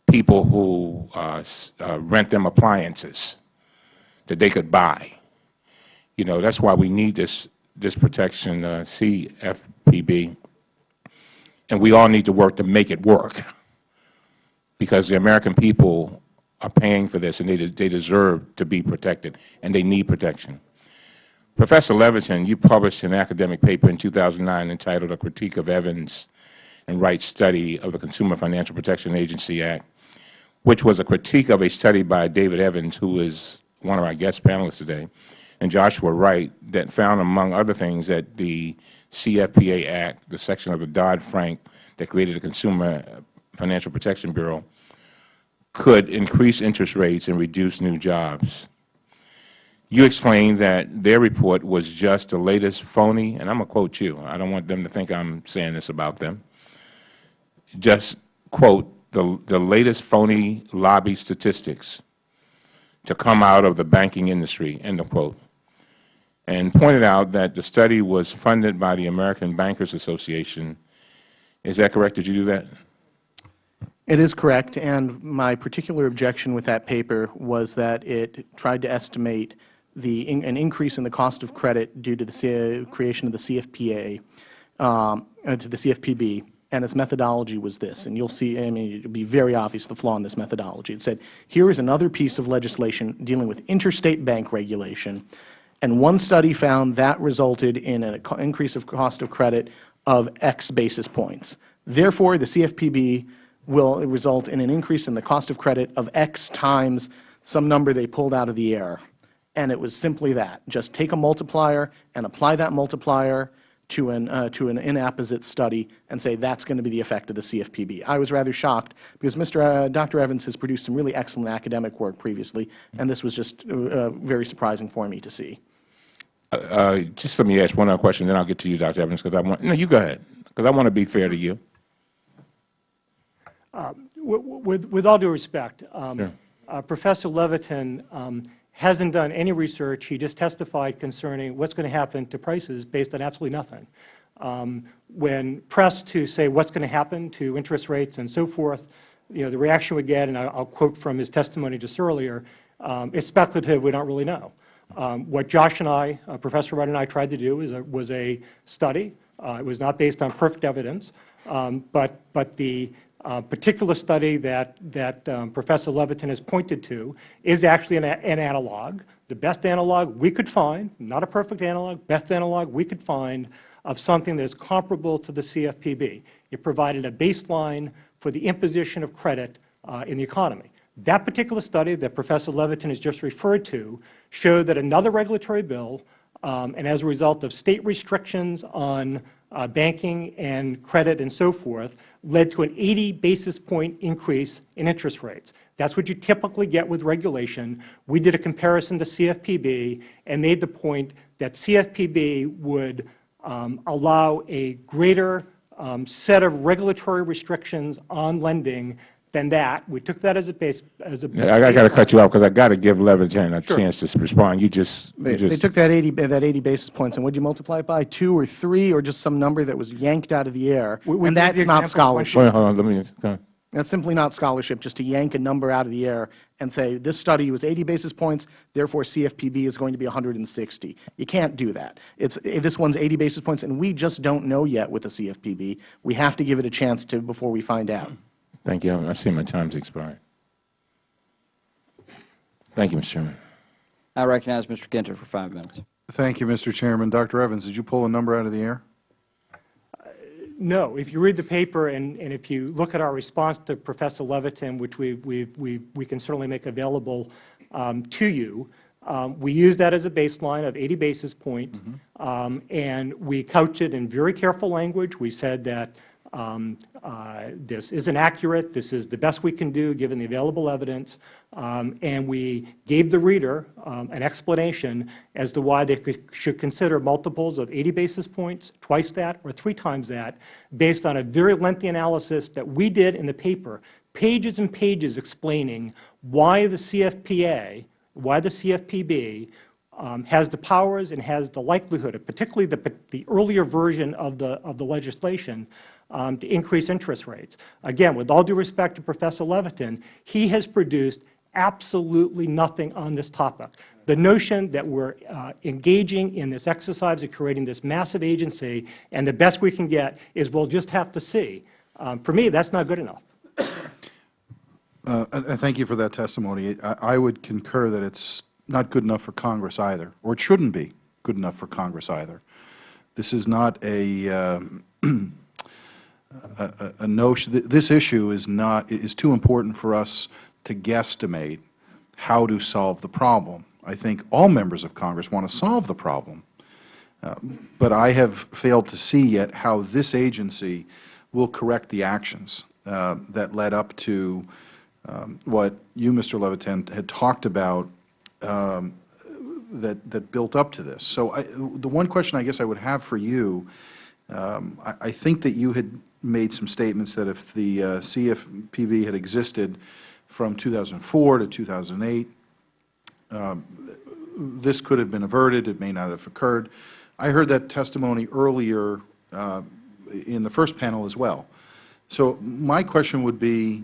People who uh, uh, rent them appliances that they could buy. You know, that's why we need this, this protection, uh, CFPB, and we all need to work to make it work. Because the American people are paying for this and they, de- they deserve to be protected and they need protection. Professor Levitin, you published an academic paper in 2009 entitled A Critique of Evans and Wright's Study of the Consumer Financial Protection Agency Act, which was a critique of a study by David Evans, who is one of our guest panelists today, and Joshua Wright, that found, among other things, that the CFPA Act, the section of the Dodd-Frank that created the Consumer Financial Protection Bureau, could increase interest rates and reduce new jobs. You explained that their report was just the latest phony, and I'm going to quote you. I don't want them to think I'm saying this about them. Just quote the, the latest phony lobby statistics to come out of the banking industry, end of quote. And pointed out that the study was funded by the American Bankers Association. Is that correct? Did you do that? It is correct, and my particular objection with that paper was that it tried to estimate the, an increase in the cost of credit due to the C- creation of the CFPA, um, uh, to the CFPB, and its methodology was this, and you'll see, I mean, it'll be very obvious the flaw in this methodology. It said, here is another piece of legislation dealing with interstate bank regulation, and one study found that resulted in an increase of cost of credit of X basis points. Therefore, the CFPB will result in an increase in the cost of credit of X times some number they pulled out of the air. And it was simply that. Just take a multiplier and apply that multiplier to an, uh, to an inapposite study and say that's going to be the effect of the CFPB. I was rather shocked because Mr. Uh, Dr. Evans has produced some really excellent academic work previously, and this was just uh, uh, very surprising for me to see. Uh, just let me ask one other question, then I'll get to you, Dr. Evans, because I want, no, you go ahead, because I want to be fair to you. With- With, with all due respect, um, Sure. uh, Professor Levitin um, hasn't done any research. He just testified concerning what's going to happen to prices based on absolutely nothing. Um, When pressed to say what's going to happen to interest rates and so forth, you know, the reaction we get, and I- I'll quote from his testimony just earlier, um, it's speculative, we don't really know. Um, What Josh and I, uh, Professor Wright and I tried to do is a- was a study. Uh, It was not based on perfect evidence, um, but, but the uh, particular study that, that um, Professor Levitin has pointed to is actually an, an analog, the best analog we could find, not a perfect analog, best analog we could find of something that is comparable to the CFPB. It provided a baseline for the imposition of credit uh, in the economy. That particular study that Professor Levitin has just referred to showed that another regulatory bill, um, and as a result of state restrictions on uh, banking and credit and so forth, led to an 80 basis point increase in interest rates. That's what you typically get with regulation. We did a comparison to CFPB and made the point that CFPB would um, allow a greater um, set of regulatory restrictions on lending than that. We took that as a base, as a. I got to cut you off, because I got to give Levitin a Sure. chance to respond. You just, you They, they took that 80, that 80 basis points, and would you multiply it by two or three, or just some number that was yanked out of the air? We- we And that's not scholarship. hold on, hold on, let me, go. That's simply not scholarship, just to yank a number out of the air and say, this study was 80 basis points, therefore CFPB is going to be 160. You can't do that. It's, eh, this one's 80 basis points, and we just don't know yet with the CFPB. We have to give it a chance to, before we find out. Thank you. I see my time's expired. Thank you, Mr. Chairman. I recognize Mr. Guinta for five minutes. Thank you, Mr. Chairman. Dr. Evans, did you pull a number out of the air? No. If you read the paper and, and if you look at our response to Professor Levitin, which we, we, we, we can certainly make available um, to you, um, we use that as a baseline of 80 basis points, um, and we couch it in very careful language. We said that um, uh, this isn't accurate, this is the best we can do given the available evidence, um, and we gave the reader um, an explanation as to why they could, should consider multiples of 80 basis points, twice that, or three times that, based on a very lengthy analysis that we did in the paper, pages and pages explaining why the CFPA, why the CFPB um, has the powers and has the likelihood, of particularly the, the earlier version of the, of the legislation, um, to increase interest rates. Again, with all due respect to Professor Levitin, he has produced absolutely nothing on this topic. The notion that we're uh, engaging in this exercise of creating this massive agency and the best we can get is we'll just have to see, um, for me, that's not good enough. Uh, Thank you for that testimony. I I would concur that it's not good enough for Congress either, or it shouldn't be good enough for Congress either. This is not a, um, a- a notion, th- this issue is not, is too important for us to guesstimate how to solve the problem. I think all members of Congress want to solve the problem. Uh, But I have failed to see yet how this agency will correct the actions uh, that led up to um, what you, Mr. Levitin, had talked about um, that, that built up to this. So I, the one question I guess I would have for you, um, I, I think that you had made some statements that if the uh, CFPB had existed from 2004 to 2008, um, this could have been averted, it may not have occurred. I heard that testimony earlier uh, in the first panel as well. So my question would be,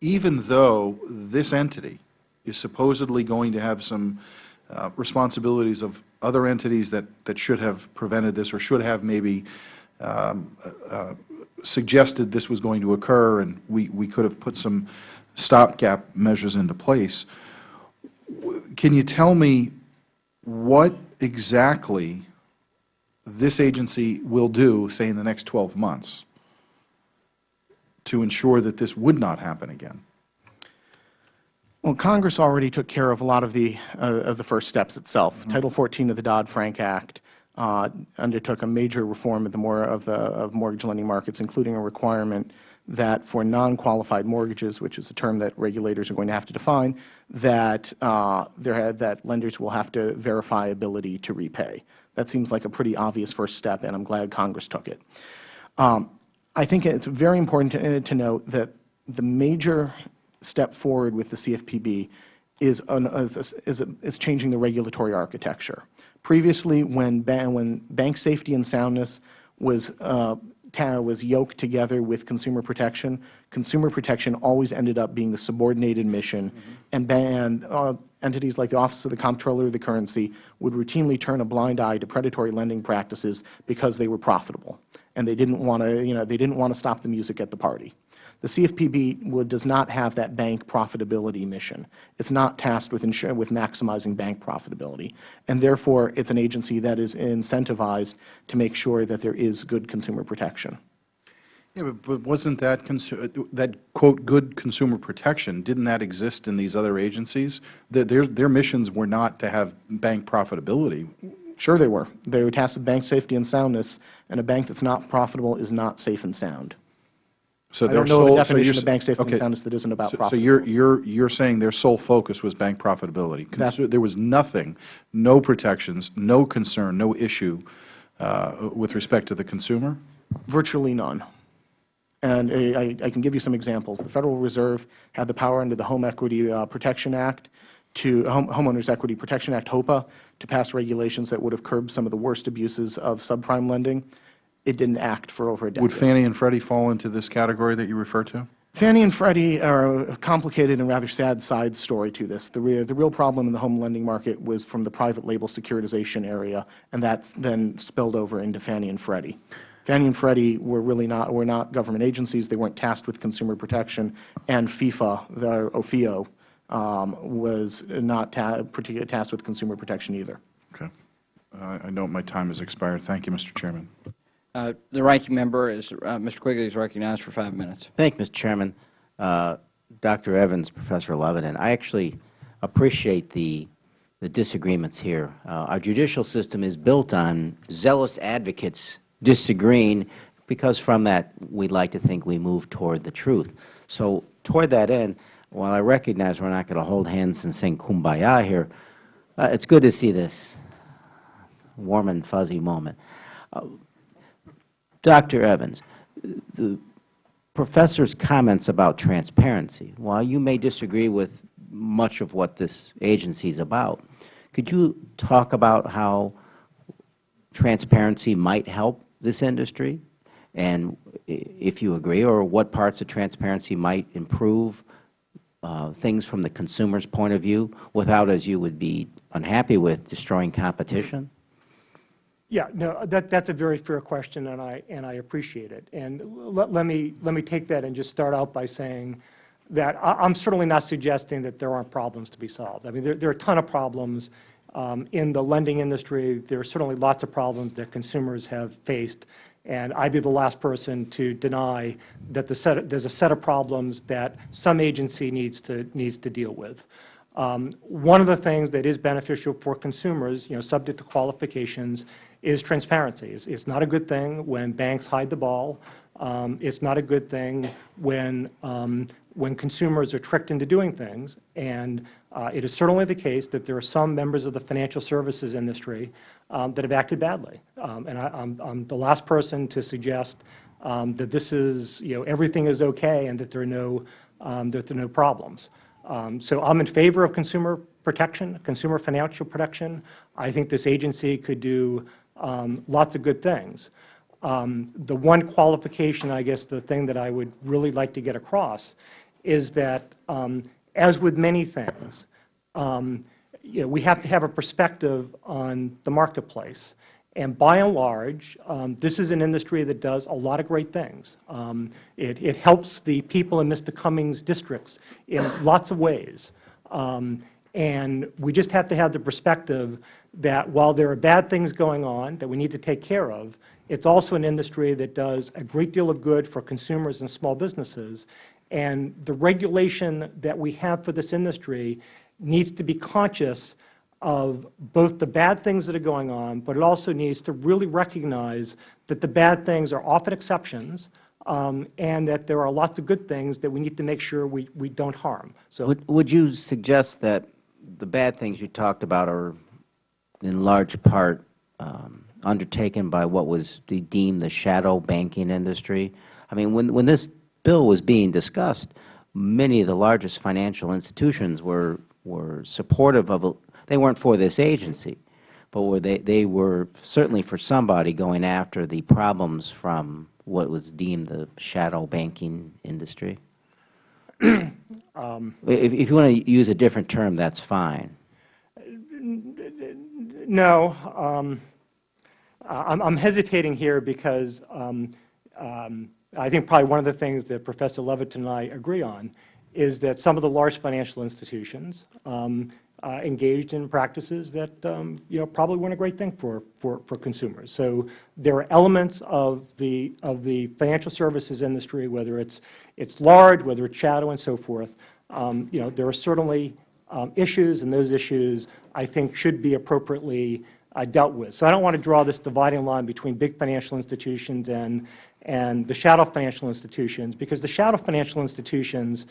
even though this entity is supposedly going to have some uh, responsibilities of other entities that, that should have prevented this or should have maybe um, uh, suggested this was going to occur and we, we could have put some stopgap measures into place, can you tell me what exactly this agency will do, say, in the next 12 months, to ensure that this would not happen again? Well, Congress already took care of a lot of the, uh, of the first steps itself. Title 14 of the Dodd-Frank Act uh, undertook a major reform of the, more, of the of mortgage lending markets, including a requirement that for non-qualified mortgages, which is a term that regulators are going to have to define, that, uh, there that lenders will have to verify ability to repay. That seems like a pretty obvious first step, and I'm glad Congress took it. Um, I think it's very important to, to note that the major step forward with the CFPB is, an, is, is, is changing the regulatory architecture. Previously, when, ba when bank safety and soundness was, uh, was yoked together with consumer protection, consumer protection always ended up being the subordinated mission, mm -hmm. and, and uh, entities like the Office of the Comptroller of the Currency would routinely turn a blind eye to predatory lending practices because they were profitable, and they didn't want to, you know, they didn't want to stop the music at the party. The CFPB would, does not have that bank profitability mission. It's not tasked with, with maximizing bank profitability, and therefore it's an agency that is incentivized to make sure that there is good consumer protection. Yeah, but, but wasn't that, that, quote, good consumer protection, didn't that exist in these other agencies? Their, their, their missions were not to have bank profitability. Sure they were. They were tasked with bank safety and soundness, and a bank that's not profitable is not safe and sound. So I don't know sole, the definition so of bank safety okay. and soundness that isn't about so, profit. So you're, you're, you're saying their sole focus was bank profitability. Consu there was nothing, no protections, no concern, no issue uh, with respect to the consumer? Virtually none. And I, I, can give you some examples. The Federal Reserve had the power under the Home Equity uh, Protection Act to Home, Homeowners Equity Protection Act, HOEPA, to pass regulations that would have curbed some of the worst abuses of subprime lending. It didn't act for over a decade. Would Fannie and Freddie fall into this category that you refer to? Fannie and Freddie are a complicated and rather sad side story to this. The, re the real problem in the home lending market was from the private label securitization area, and that then spilled over into Fannie and Freddie. Fannie and Freddie were really not, were not government agencies. They weren't tasked with consumer protection, and FIFA, the OFHEO, um, was not ta tasked with consumer protection either. Okay. Uh, I know my time has expired. Thank you, Mr. Chairman. Uh, The ranking member is, uh, Mr. Quigley is recognized for five minutes. Thank you, Mr. Chairman. Uh, Dr. Evans, Professor Levitin, I actually appreciate the, the disagreements here. Uh, our judicial system is built on zealous advocates disagreeing because from that we would like to think we move toward the truth. So toward that end, while I recognize we're not going to hold hands and sing kumbaya here, uh, it's good to see this warm and fuzzy moment. Dr. Evans, the Professor's comments about transparency, while you may disagree with much of what this agency is about, could you talk about how transparency might help this industry? And if you agree, or what parts of transparency might improve uh, things from the consumer's point of view without, as you would be unhappy with, destroying competition? Yeah, no, that, that's a very fair question, and I, and I appreciate it. And let, let me, let me take that and just start out by saying that I, I'm certainly not suggesting that there aren't problems to be solved. I mean, there, there are a ton of problems um, in the lending industry. There are certainly lots of problems that consumers have faced, and I'd be the last person to deny that the set, there's a set of problems that some agency needs to, needs to deal with. Um, One of the things that is beneficial for consumers, you know, subject to qualifications, is transparency. It's, it's not a good thing when banks hide the ball. Um, it's not a good thing when, um, when consumers are tricked into doing things. And uh, it is certainly the case that there are some members of the financial services industry um, that have acted badly. Um, and I, I'm, I'm the last person to suggest um, that this is, you know, everything is okay and that there are no, um, that there are no problems. So I'm in favor of consumer protection, consumer financial protection. I think this agency could do um, lots of good things. Um, The one qualification, I guess, the thing that I would really like to get across is that, um, as with many things, um, you know, we have to have a perspective on the marketplace. And by and large, um, this is an industry that does a lot of great things. Um, it, it helps the people in Mr. Cummings' districts in lots of ways. Um, and we just have to have the perspective that while there are bad things going on that we need to take care of, it's also an industry that does a great deal of good for consumers and small businesses. And the regulation that we have for this industry needs to be conscious of both the bad things that are going on, but it also needs to really recognize that the bad things are often exceptions, um, and that there are lots of good things that we need to make sure we, we don't harm. So Would, would you suggest that the bad things you talked about are in large part um, undertaken by what was deemed the shadow banking industry? I mean, when, when this bill was being discussed, many of the largest financial institutions were, were supportive of, a- they weren't for this agency, but were they, they were certainly for somebody going after the problems from what was deemed the shadow banking industry? If, if you want to use a different term, that's fine. No, um, I'm, I'm hesitating here because um, um, I think probably one of the things that Professor Levitin and I agree on is that some of the large financial institutions um, uh, engaged in practices that um, you know probably weren't a great thing for, for, for consumers. So there are elements of the of the financial services industry, whether it's it's large, whether it's shadow, and so forth. Um, you know there are certainly um, issues, and those issues I think should be appropriately uh, dealt with. So I don't want to draw this dividing line between big financial institutions and and the shadow financial institutions, because the shadow financial institutions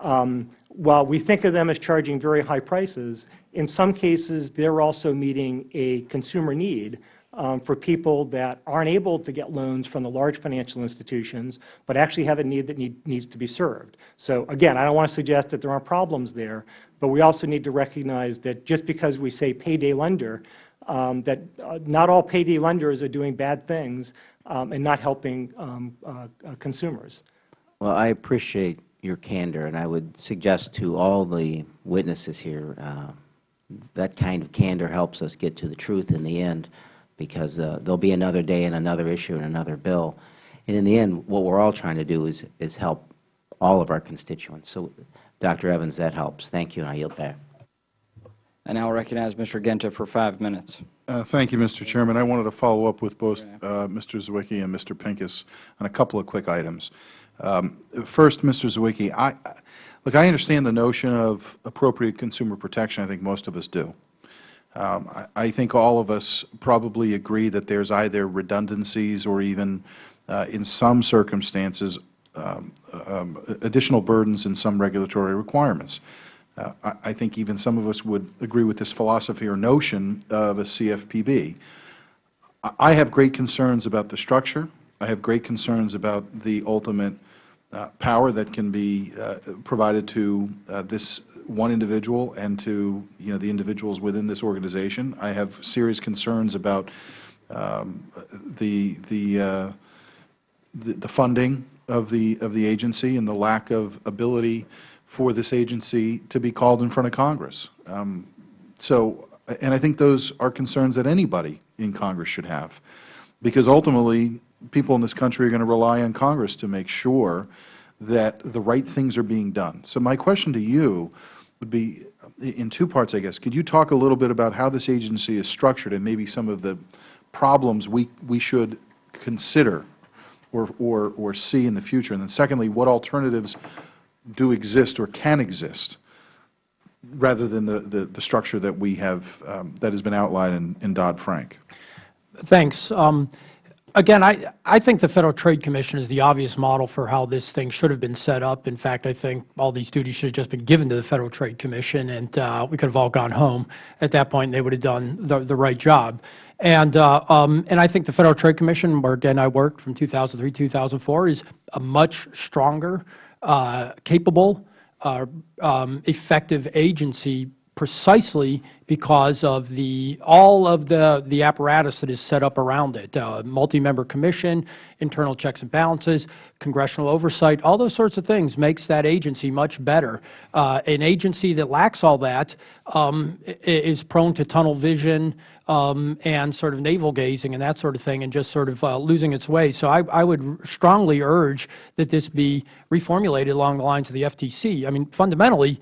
um, while we think of them as charging very high prices, in some cases they're also meeting a consumer need um, for people that aren't able to get loans from the large financial institutions, but actually have a need that need, needs to be served. So again, I don't want to suggest that there aren't problems there, but we also need to recognize that just because we say payday lender, um, that uh, not all payday lenders are doing bad things um, and not helping um, uh, uh, consumers. Well, I appreciate your candor, and I would suggest to all the witnesses here, uh, that kind of candor helps us get to the truth in the end, because uh, there'll be another day and another issue and another bill. And in the end, what we're all trying to do is, is help all of our constituents. So, Dr. Evans, that helps. Thank you, and I yield back. I now recognize Mr. Guinta for five minutes. Uh, Thank you, Mr. Chairman. I wanted to follow up with both uh, Mr. Zywicki and Mr. Pincus on a couple of quick items. Um, First, Mr. Zywicki, I, look, I understand the notion of appropriate consumer protection. I think most of us do. Um, I I think all of us probably agree that there's either redundancies or even, uh, in some circumstances, um, um, additional burdens in some regulatory requirements. Uh, I I think even some of us would agree with this philosophy or notion of a CFPB. I- I have great concerns about the structure. I have great concerns about the ultimate uh, power that can be uh, provided to uh, this one individual and to, you know, the individuals within this organization. I have serious concerns about um, the, the, uh, the the funding of the, of the agency and the lack of ability for this agency to be called in front of Congress. Um, So, and I think those are concerns that anybody in Congress should have, because ultimately, people in this country are going to rely on Congress to make sure that the right things are being done. So my question to you would be in two parts, I guess. Could you talk a little bit about how this agency is structured and maybe some of the problems we, we should consider or, or, or see in the future? And then secondly, what alternatives do exist or can exist rather than the, the, the structure that we have, um, that has been outlined in, in Dodd-Frank? Thanks. Um, Again, I, I think the Federal Trade Commission is the obvious model for how this thing should have been set up. In fact, I think all these duties should have just been given to the Federal Trade Commission, and uh, we could have all gone home at that point, and they would have done the, the right job. And, uh, um, and I think the Federal Trade Commission, where again I worked from 2003 2004, is a much stronger, uh, capable, uh, um, effective agency precisely because of the, all of the, the apparatus that is set up around it, uh, multi-member commission, internal checks and balances, congressional oversight, all those sorts of things makes that agency much better. Uh, an agency that lacks all that um, is prone to tunnel vision um, and sort of navel gazing and that sort of thing and just sort of uh, losing its way. So I, I would strongly urge that this be reformulated along the lines of the FTC. I mean, fundamentally,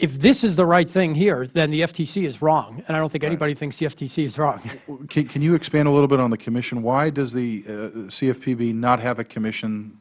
if this is the right thing here, then the FTC is wrong, and I don't think anybody thinks the FTC is wrong. Can, can you expand a little bit on the commission? Why does the uh, CFPB not have a commission?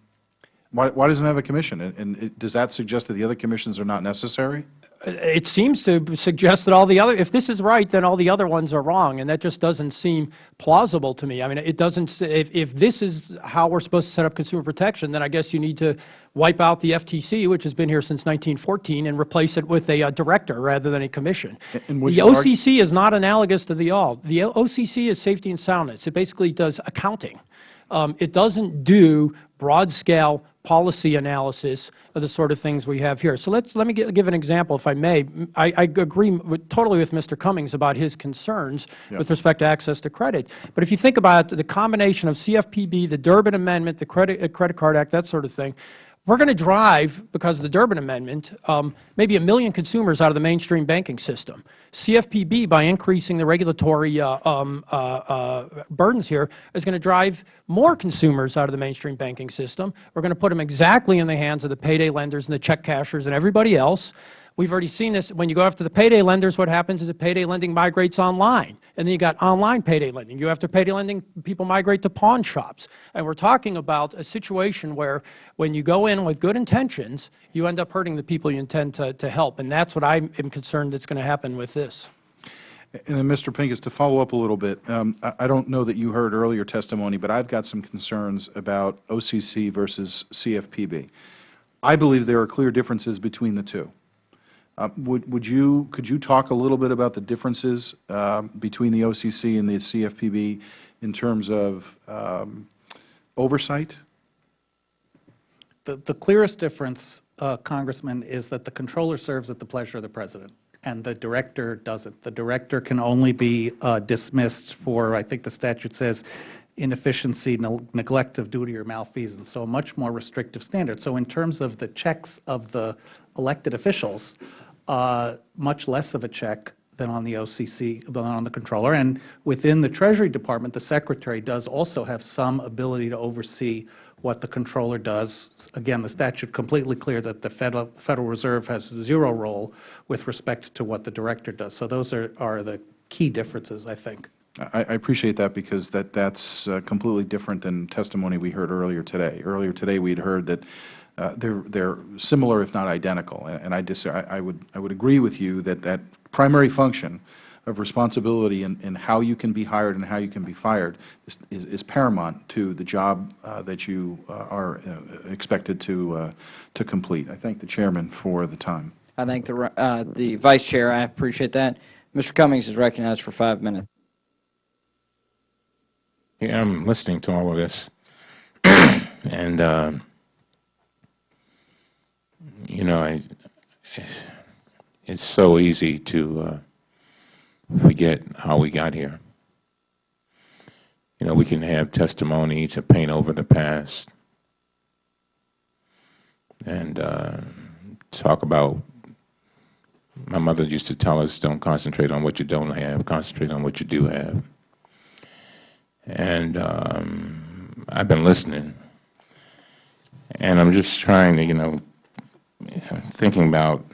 Why, why doesn't it have a commission? And, and it- does that suggest that the other commissions are not necessary? It seems to suggest that all the other, if this is right, then all the other ones are wrong, and that just doesn't seem plausible to me. I mean, it doesn't, if, if this is how we're supposed to set up consumer protection, then I guess you need to wipe out the FTC, which has been here since 1914, and replace it with a uh, director rather than a commission. and The OCC is not analogous to the all. The OCC is safety and soundness. It basically does accounting. Um, It doesn't do broad-scale policy analysis of the sort of things we have here. So let's, let me gi- give an example, if I may. I, I agree with, totally with Mr. Cummings about his concerns with respect to access to credit. But if you think about the combination of CFPB, the Durbin Amendment, the Credit, uh, Credit Card Act, that sort of thing, we're going to drive, because of the Durbin Amendment, um, maybe a million consumers out of the mainstream banking system. CFPB, by increasing the regulatory uh, um, uh, uh, burdens here, is going to drive more consumers out of the mainstream banking system. We're going to put them exactly in the hands of the payday lenders and the check cashers and everybody else. We've already seen this. When you go after the payday lenders, what happens is that payday lending migrates online. And then you got online payday lending. You after payday lending, people migrate to pawn shops. And we're talking about a situation where when you go in with good intentions, you end up hurting the people you intend to, to help. And that's what I am concerned that's going to happen with this. And then, Mr. Pincus, to follow up a little bit, um, I, I don't know that you heard earlier testimony, but I've got some concerns about OCC versus CFPB. I believe there are clear differences between the two. Uh, Would, would you, could you talk a little bit about the differences uh, between the OCC and the CFPB in terms of um, oversight? The, the clearest difference, uh, Congressman, is that the comptroller serves at the pleasure of the President, and the director doesn't. The director can only be uh, dismissed for, I think the statute says, inefficiency, neg- neglect of duty, or malfeasance, so a much more restrictive standard. So in terms of the checks of the elected officials, uh, much less of a check than on the OCC, than on the comptroller. And within the Treasury Department, the Secretary does also have some ability to oversee what the comptroller does. Again, the statute completely clear that the Federal, Federal Reserve has zero role with respect to what the director does. So those are, are the key differences, I think. I I appreciate that because that that's uh, completely different than testimony we heard earlier today. Earlier today, we had heard that uh, they're they're similar, if not identical. And and I, dis I I would I would agree with you that that primary function of responsibility in, in how you can be hired and how you can be fired is, is, is paramount to the job uh, that you uh, are uh, expected to uh, to complete. I thank the chairman for the time. I thank the, uh, the Vice Chair. I appreciate that. Mr. Cummings is recognized for five minutes. Yeah, I'm listening to all of this, and uh, you know, I, it's so easy to uh, forget how we got here. You know, we can have testimony to paint over the past and uh, talk about. My mother used to tell us, "Don't concentrate on what you don't have; concentrate on what you do have." And um, I've been listening, and I'm just trying to, you know, thinking about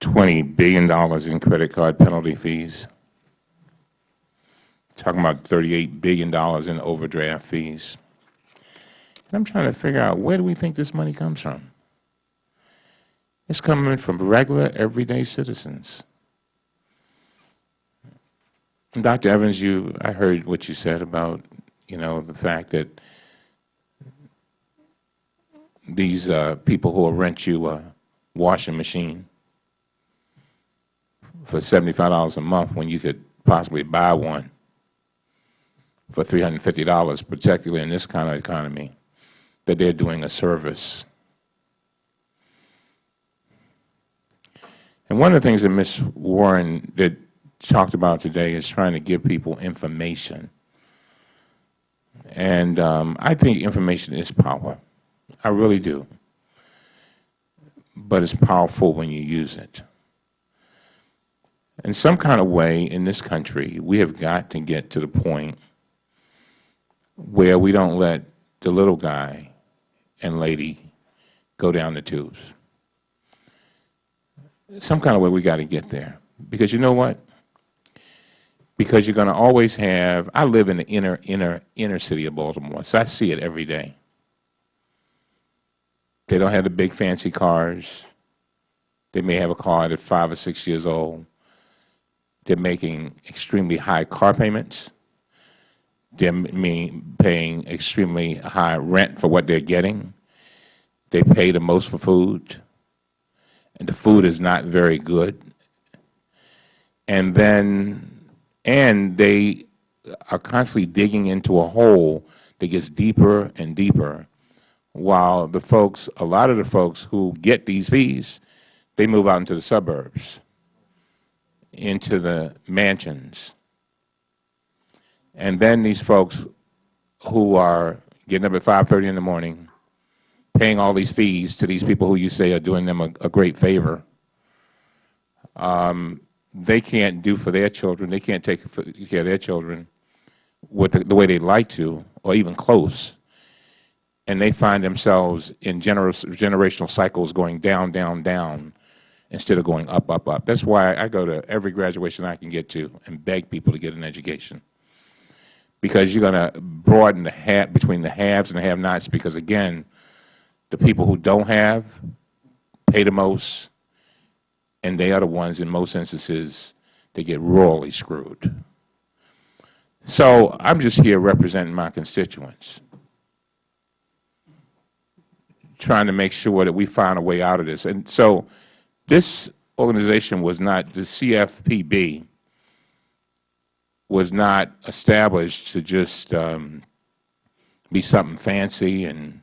$20 billion in credit card penalty fees, talking about $38 billion in overdraft fees. And I'm trying to figure out where do we think this money comes from? It's coming from regular, everyday citizens. And Dr. Evans, you, I heard what you said about, you know, the fact that these uh, people who will rent you a washing machine for $75 a month when you could possibly buy one for $350, particularly in this kind of economy, that they're doing a service. And one of the things that Ms. Warren that talked about today is trying to give people information. And um, I think information is power. I really do. But it's powerful when you use it. In some kind of way, in this country, we have got to get to the point where we don't let the little guy and lady go down the tubes. Some kind of way we got to get there. Because you know what? Because you're going to always have, I live in the inner, inner, inner city of Baltimore, so I see it every day. They don't have the big fancy cars. They may have a car that's five or six years old. They're making extremely high car payments. They're paying extremely high rent for what they're getting. They pay the most for food, and the food is not very good. And then, and they are constantly digging into a hole that gets deeper and deeper, while the folks, a lot of the folks who get these fees, they move out into the suburbs into the mansions. And then these folks who are getting up at 5.30 in the morning, paying all these fees to these people who you say are doing them a, a great favor, um, they can't do for their children, they can't take care of their children with the, the way they'd like to, or even close. And they find themselves in gener generational cycles going down, down, down, instead of going up, up, up. That's why I go to every graduation I can get to and beg people to get an education. Because you're going to broaden the hat between the haves and the have-nots because, again, the people who don't have pay the most, and they are the ones, in most instances, that get royally screwed. So I'm just here representing my constituents, trying to make sure that we find a way out of this. And so this organization was not, the CFPB was not established to just um, be something fancy and,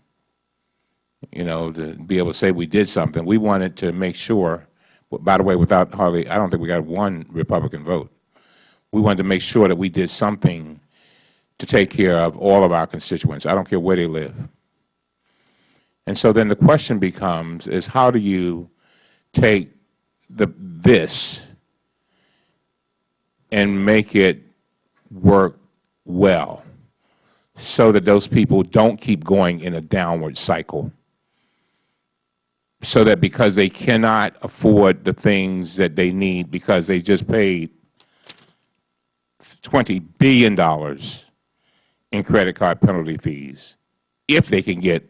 you know, to be able to say we did something. We wanted to make sure, by the way, without hardly, I don't think we got one Republican vote. We wanted to make sure that we did something to take care of all of our constituents. I don't care where they live. And so then the question becomes is how do you take the, this and make it work well so that those people don't keep going in a downward cycle? So that because they cannot afford the things that they need because they just paid $20 billion in credit card penalty fees, if they can get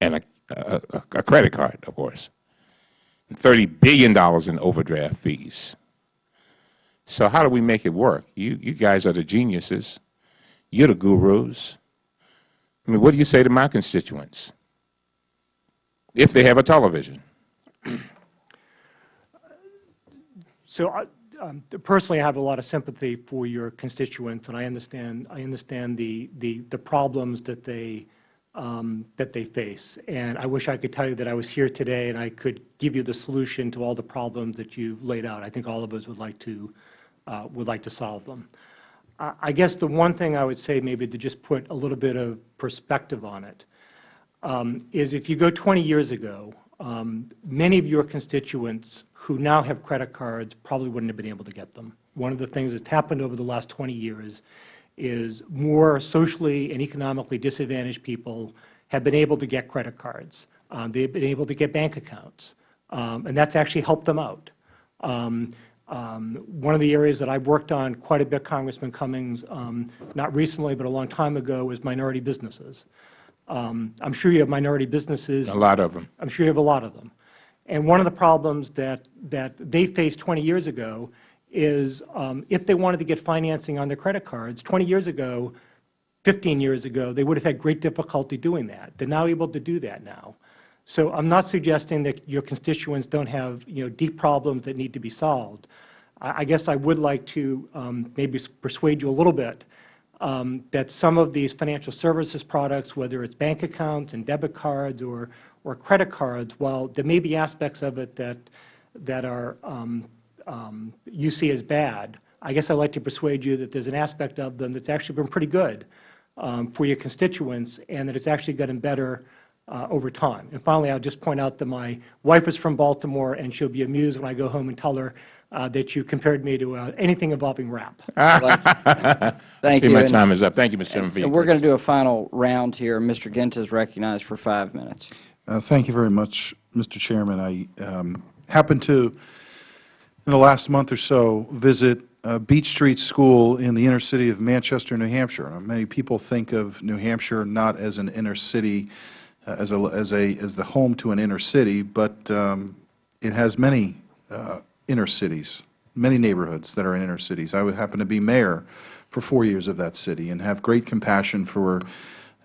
an, a, a, a credit card, of course, and $30 billion in overdraft fees. So how do we make it work? You, you guys are the geniuses. You're the gurus. I mean, what do you say to my constituents? If they have a television. So I- um, personally, I have a lot of sympathy for your constituents, and I understand, I understand the, the, the problems that they, um, that they face. And I wish I could tell you that I was here today and I could give you the solution to all the problems that you've laid out. I think all of us would like to, uh, would like to solve them. I I guess the one thing I would say, maybe to just put a little bit of perspective on it, um, is if you go 20 years ago, um, many of your constituents who now have credit cards probably wouldn't have been able to get them. One of the things that's happened over the last 20 years is more socially and economically disadvantaged people have been able to get credit cards. Um, they've been able to get bank accounts, um, and that's actually helped them out. Um, um, one of the areas that I've worked on quite a bit, Congressman Cummings, um, not recently but a long time ago, was minority businesses. Um, I'm sure you have minority businesses. A lot of them. I'm sure you have a lot of them. And one of the problems that, that they faced 20 years ago is um, if they wanted to get financing on their credit cards, 20 years ago, 15 years ago, they would have had great difficulty doing that. They're now able to do that now. So I'm not suggesting that your constituents don't have, you know, deep problems that need to be solved. I I guess I would like to um, maybe persuade you a little bit um, that some of these financial services products, whether it's bank accounts and debit cards or, or credit cards, while there may be aspects of it that, that are, um, um, you see as bad, I guess I'd like to persuade you that there's an aspect of them that's actually been pretty good um, for your constituents and that it's actually gotten better uh, over time. And finally, I'll just point out that my wife is from Baltimore, and she'll be amused when I go home and tell her uh, that you compared me to uh, anything involving rap. Thank See, you. my And- time is up. Thank you, Mr. Chairman, And we're going to do a final round here. Mr. Guinta is recognized for five minutes. Uh, Thank you very much, Mr. Chairman. I um, happened to, in the last month or so, visit uh, Beach Street School in the inner city of Manchester, New Hampshire. Many people think of New Hampshire not as an inner city, uh, as a, as a, as the home to an inner city, but um, it has many uh, inner cities, many neighborhoods that are in inner cities. I would happen to be mayor for four years of that city and have great compassion for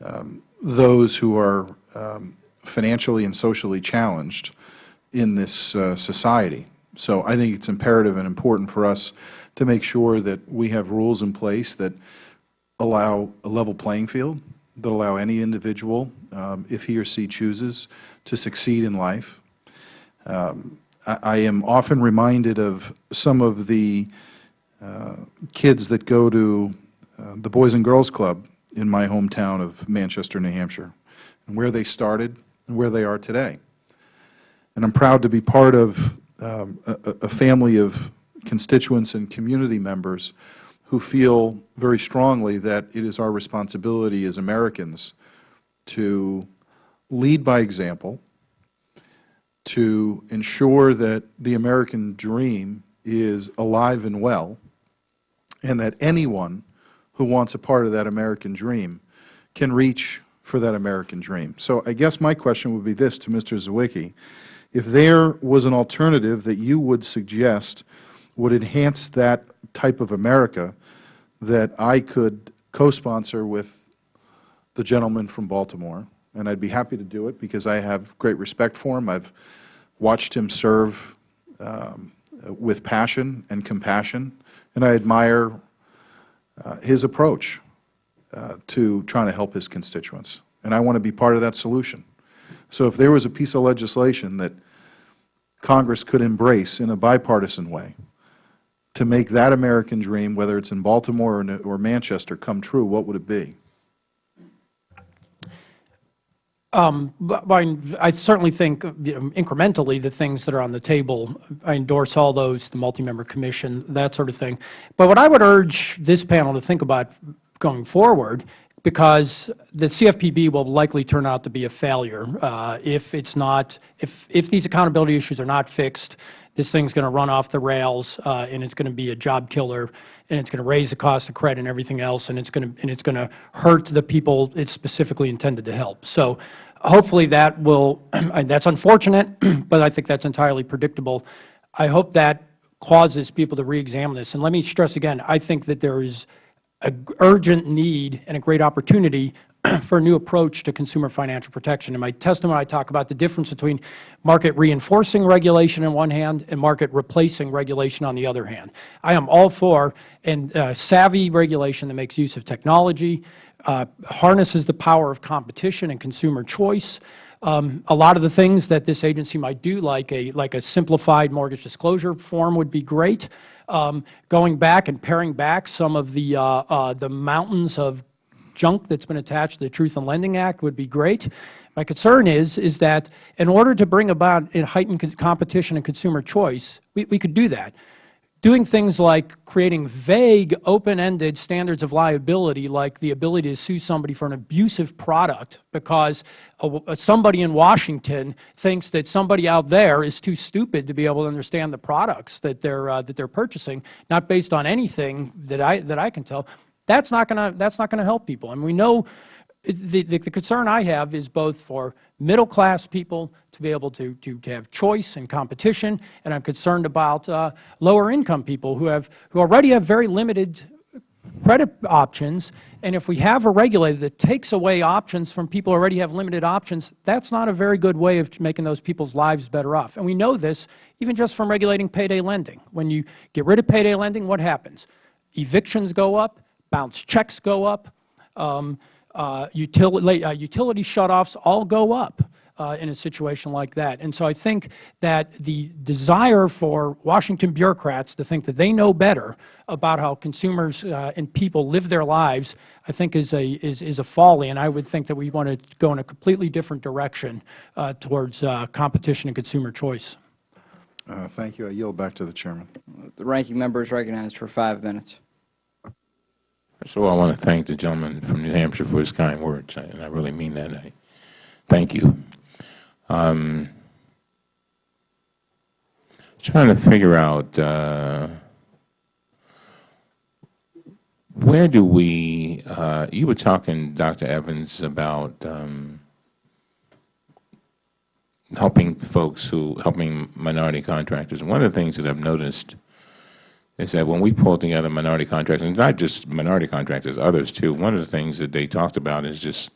um, those who are um, financially and socially challenged in this uh, society. So I think it's imperative and important for us to make sure that we have rules in place that allow a level playing field, that allow any individual, um, if he or she chooses, to succeed in life. Um, I, I am often reminded of some of the uh, kids that go to uh, the Boys and Girls Club in my hometown of Manchester, New Hampshire, and where they started and where they are today. And I'm proud to be part of um, a, a family of constituents and community members who feel very strongly that it is our responsibility as Americans to lead by example, to ensure that the American dream is alive and well, and that anyone who wants a part of that American dream can reach for that American dream. So I guess my question would be this to Mr. Zywicki. If there was an alternative that you would suggest would enhance that type of America that I could co-sponsor with the gentleman from Baltimore, and I'd be happy to do it because I have great respect for him. I've watched him serve um, with passion and compassion, and I admire uh, his approach uh, to trying to help his constituents. And I want to be part of that solution. So if there was a piece of legislation that Congress could embrace in a bipartisan way to make that American dream, whether it's in Baltimore or, or Manchester, come true, what would it be? Um, I I certainly think you know, incrementally the things that are on the table, I endorse all those, the multi-member commission, that sort of thing. But what I would urge this panel to think about going forward because the CFPB will likely turn out to be a failure uh, if it's not, if, if these accountability issues are not fixed, this thing's going to run off the rails uh, and it's going to be a job killer and it's going to raise the cost of credit and everything else and it's going to, and it's going to hurt the people it's specifically intended to help. So hopefully that will, and that's unfortunate, but I think that's entirely predictable. I hope that causes people to reexamine this. And let me stress again, I think that there is an urgent need and a great opportunity for a new approach to consumer financial protection. In my testimony, I talk about the difference between market reinforcing regulation on one hand and market replacing regulation on the other hand. I am all for and uh, savvy regulation that makes use of technology, uh, harnesses the power of competition and consumer choice. Um, a lot of the things that this agency might do, like a, like a simplified mortgage disclosure form would be great. Um, going back and paring back some of the, uh, uh, the mountains of junk that's been attached to the Truth in Lending Act would be great. My concern is, is that in order to bring about heightened competition and consumer choice, we, we could do that. Doing things like creating vague, open-ended standards of liability, like the ability to sue somebody for an abusive product because somebody in Washington thinks that somebody out there is too stupid to be able to understand the products that they're, uh, that they're purchasing, not based on anything that I, that I can tell, that's not to that's not going to help people. And we know the, the, the, concern I have is both for middle class people to be able to, to, to have choice and competition, and I'm concerned about uh, lower income people who have who already have very limited credit options. And if we have a regulator that takes away options from people who already have limited options, that's not a very good way of making those people's lives better off. And we know this even just from regulating payday lending. When you get rid of payday lending, what happens? Evictions go up, bounce checks go up, um, uh, utility, uh, utility shutoffs all go up uh, in a situation like that. And so I think that the desire for Washington bureaucrats to think that they know better about how consumers uh, and people live their lives, I think is a, is, is a folly. And I would think that we want to go in a completely different direction uh, towards uh, competition and consumer choice. thank you. I yield back to the Chairman. The ranking member is recognized for five minutes. First of all, I want to thank the gentleman from New Hampshire for his kind words, and I really mean that. I thank you. Um, trying to figure out uh, where do we, uh, you were talking, Dr. Evans, about um, helping folks who, helping minority contractors. One of the things that I've noticed is that when we pull together minority contractors, and not just minority contractors, others too, one of the things that they talked about is just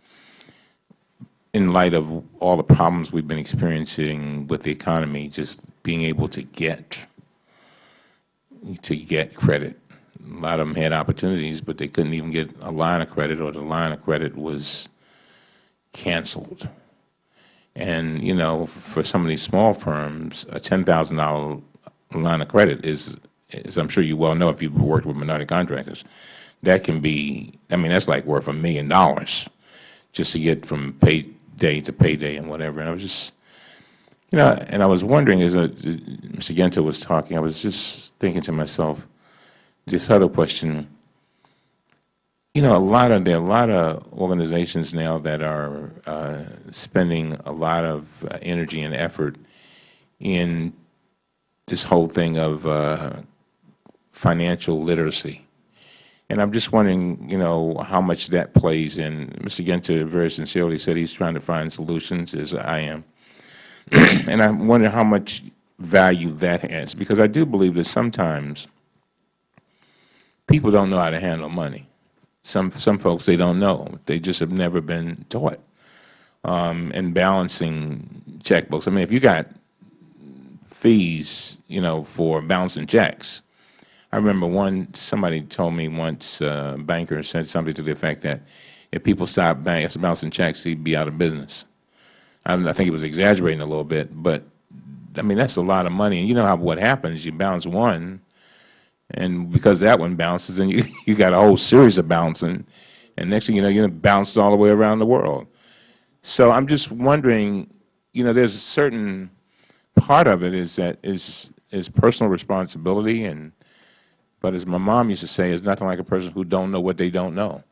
in light of all the problems we've been experiencing with the economy, just being able to get to get credit. A lot of them had opportunities, but they couldn't even get a line of credit, or the line of credit was canceled. And you know, for some of these small firms, a ten thousand dollar line of credit is as I'm sure you well know if you've worked with minority contractors, that can be, I mean, that's like worth a million dollars just to get from payday to payday and whatever. And I was just, you know, and I was wondering as uh, Mr. Guinta was talking, I was just thinking to myself, this other question, you know, a lot of, there are a lot of organizations now that are uh, spending a lot of uh, energy and effort in this whole thing of uh, financial literacy. And I'm just wondering, you know, how much that plays in. Mr. Guinta very sincerely said he's trying to find solutions, as I am. and I wonder how much value that has, because I do believe that sometimes people don't know how to handle money. Some some folks they don't know. They just have never been taught. Um, and balancing checkbooks. I mean, if you got fees, you know, for balancing checks, I remember one, somebody told me once, uh, a banker said something to the effect that if people stopped bank, bouncing checks, he'd be out of business. I, I think he was exaggerating a little bit, but I mean, that's a lot of money. And you know how what happens, you bounce one, and because that one bounces, and you, you got a whole series of bouncing, and next thing you know, you're bounced all the way around the world. So I'm just wondering, you know, there's a certain part of it is that is is personal responsibility and but as my mom used to say, it's nothing like a person who don't know what they don't know.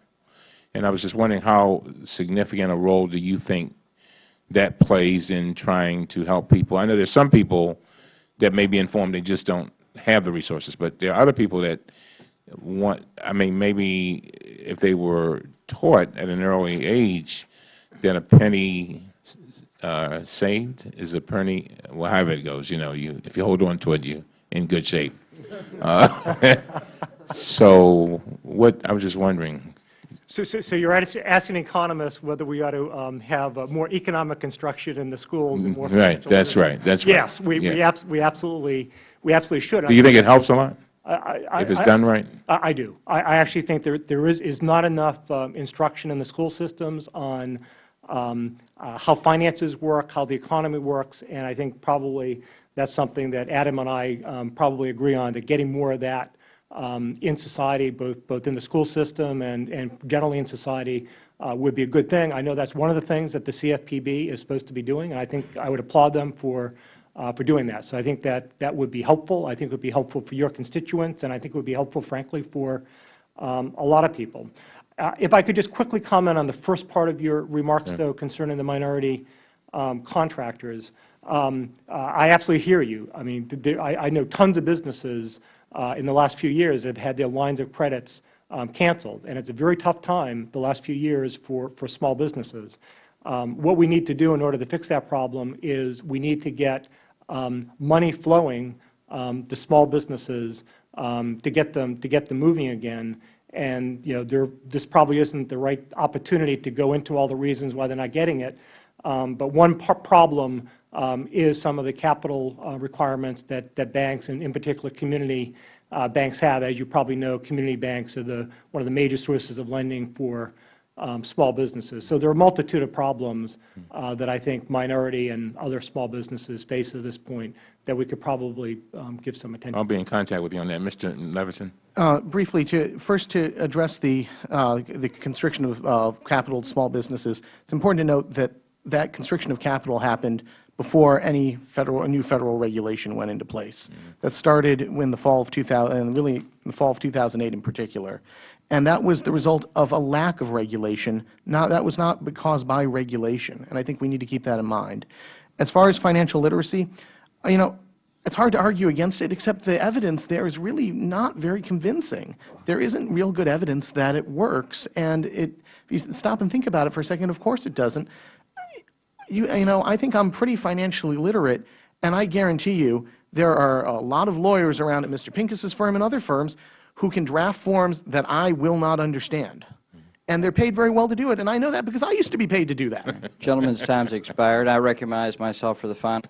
And I was just wondering how significant a role do you think that plays in trying to help people? I know there's some people that may be informed, they just don't have the resources, but there are other people that want, I mean, maybe if they were taught at an early age that a penny uh, saved is a penny, well, however it goes, you know, you, if you hold on to it, you in good shape. Uh, so what, I was just wondering, So, so, so you're asking economists whether we ought to um, have uh, more economic instruction in the schools and more Mm, right, that's right, that's right. Yes, we, we abs- we absolutely, we absolutely should. Do you think it helps a lot? I- I- I- if it's I- done right? I, I do. I, I actually think there, there is, is not enough um, instruction in the school systems on um, uh, how finances work, how the economy works, and I think probably that's something that Adam and I um, probably agree on, that getting more of that um, in society, both, both in the school system and, and generally in society, uh, would be a good thing. I know that's one of the things that the CFPB is supposed to be doing, and I think I would applaud them for, uh, for doing that. So I think that that would be helpful. I think it would be helpful for your constituents, and I think it would be helpful, frankly, for um, a lot of people. Uh, If I could just quickly comment on the first part of your remarks, though, concerning the minority um, contractors. Um, uh, I absolutely hear you. I mean, there- I I know tons of businesses uh, in the last few years have had their lines of credits um, canceled, and it's a very tough time the last few years for, for small businesses. Um, What we need to do in order to fix that problem is we need to get um, money flowing um, to small businesses um, to get them, to get them moving again. And, you know, there, this probably isn't the right opportunity to go into all the reasons why they're not getting it. Um, But one problem um, is some of the capital uh, requirements that, that banks, and in particular community uh, banks have. As you probably know, community banks are the, one of the major sources of lending for um, small businesses. So there are a multitude of problems uh, that I think minority and other small businesses face at this point that we could probably um, give some attention. I'll be in contact with you on that. Mr. Levitin? Uh, Briefly, to, first to address the, uh, the constriction of, of capital to small businesses, it's important to note that that constriction of capital happened before any federal, a new federal regulation went into place. Mm-hmm. That started in the fall of 2000, and really in the fall of 2008 in particular. And that was the result of a lack of regulation. Not, that was not caused by regulation, and I think we need to keep that in mind. As far as financial literacy, you know, it's hard to argue against it, except the evidence there is really not very convincing. There isn't real good evidence that it works, and it, if you stop and think about it for a second, of course it doesn't. You, you know, I think I'm pretty financially literate, and I guarantee you there are a lot of lawyers around at Mr. Pincus's firm and other firms who can draft forms that I will not understand. And they're paid very well to do it, and I know that because I used to be paid to do that. Gentleman's time's expired. I recognize myself for the final.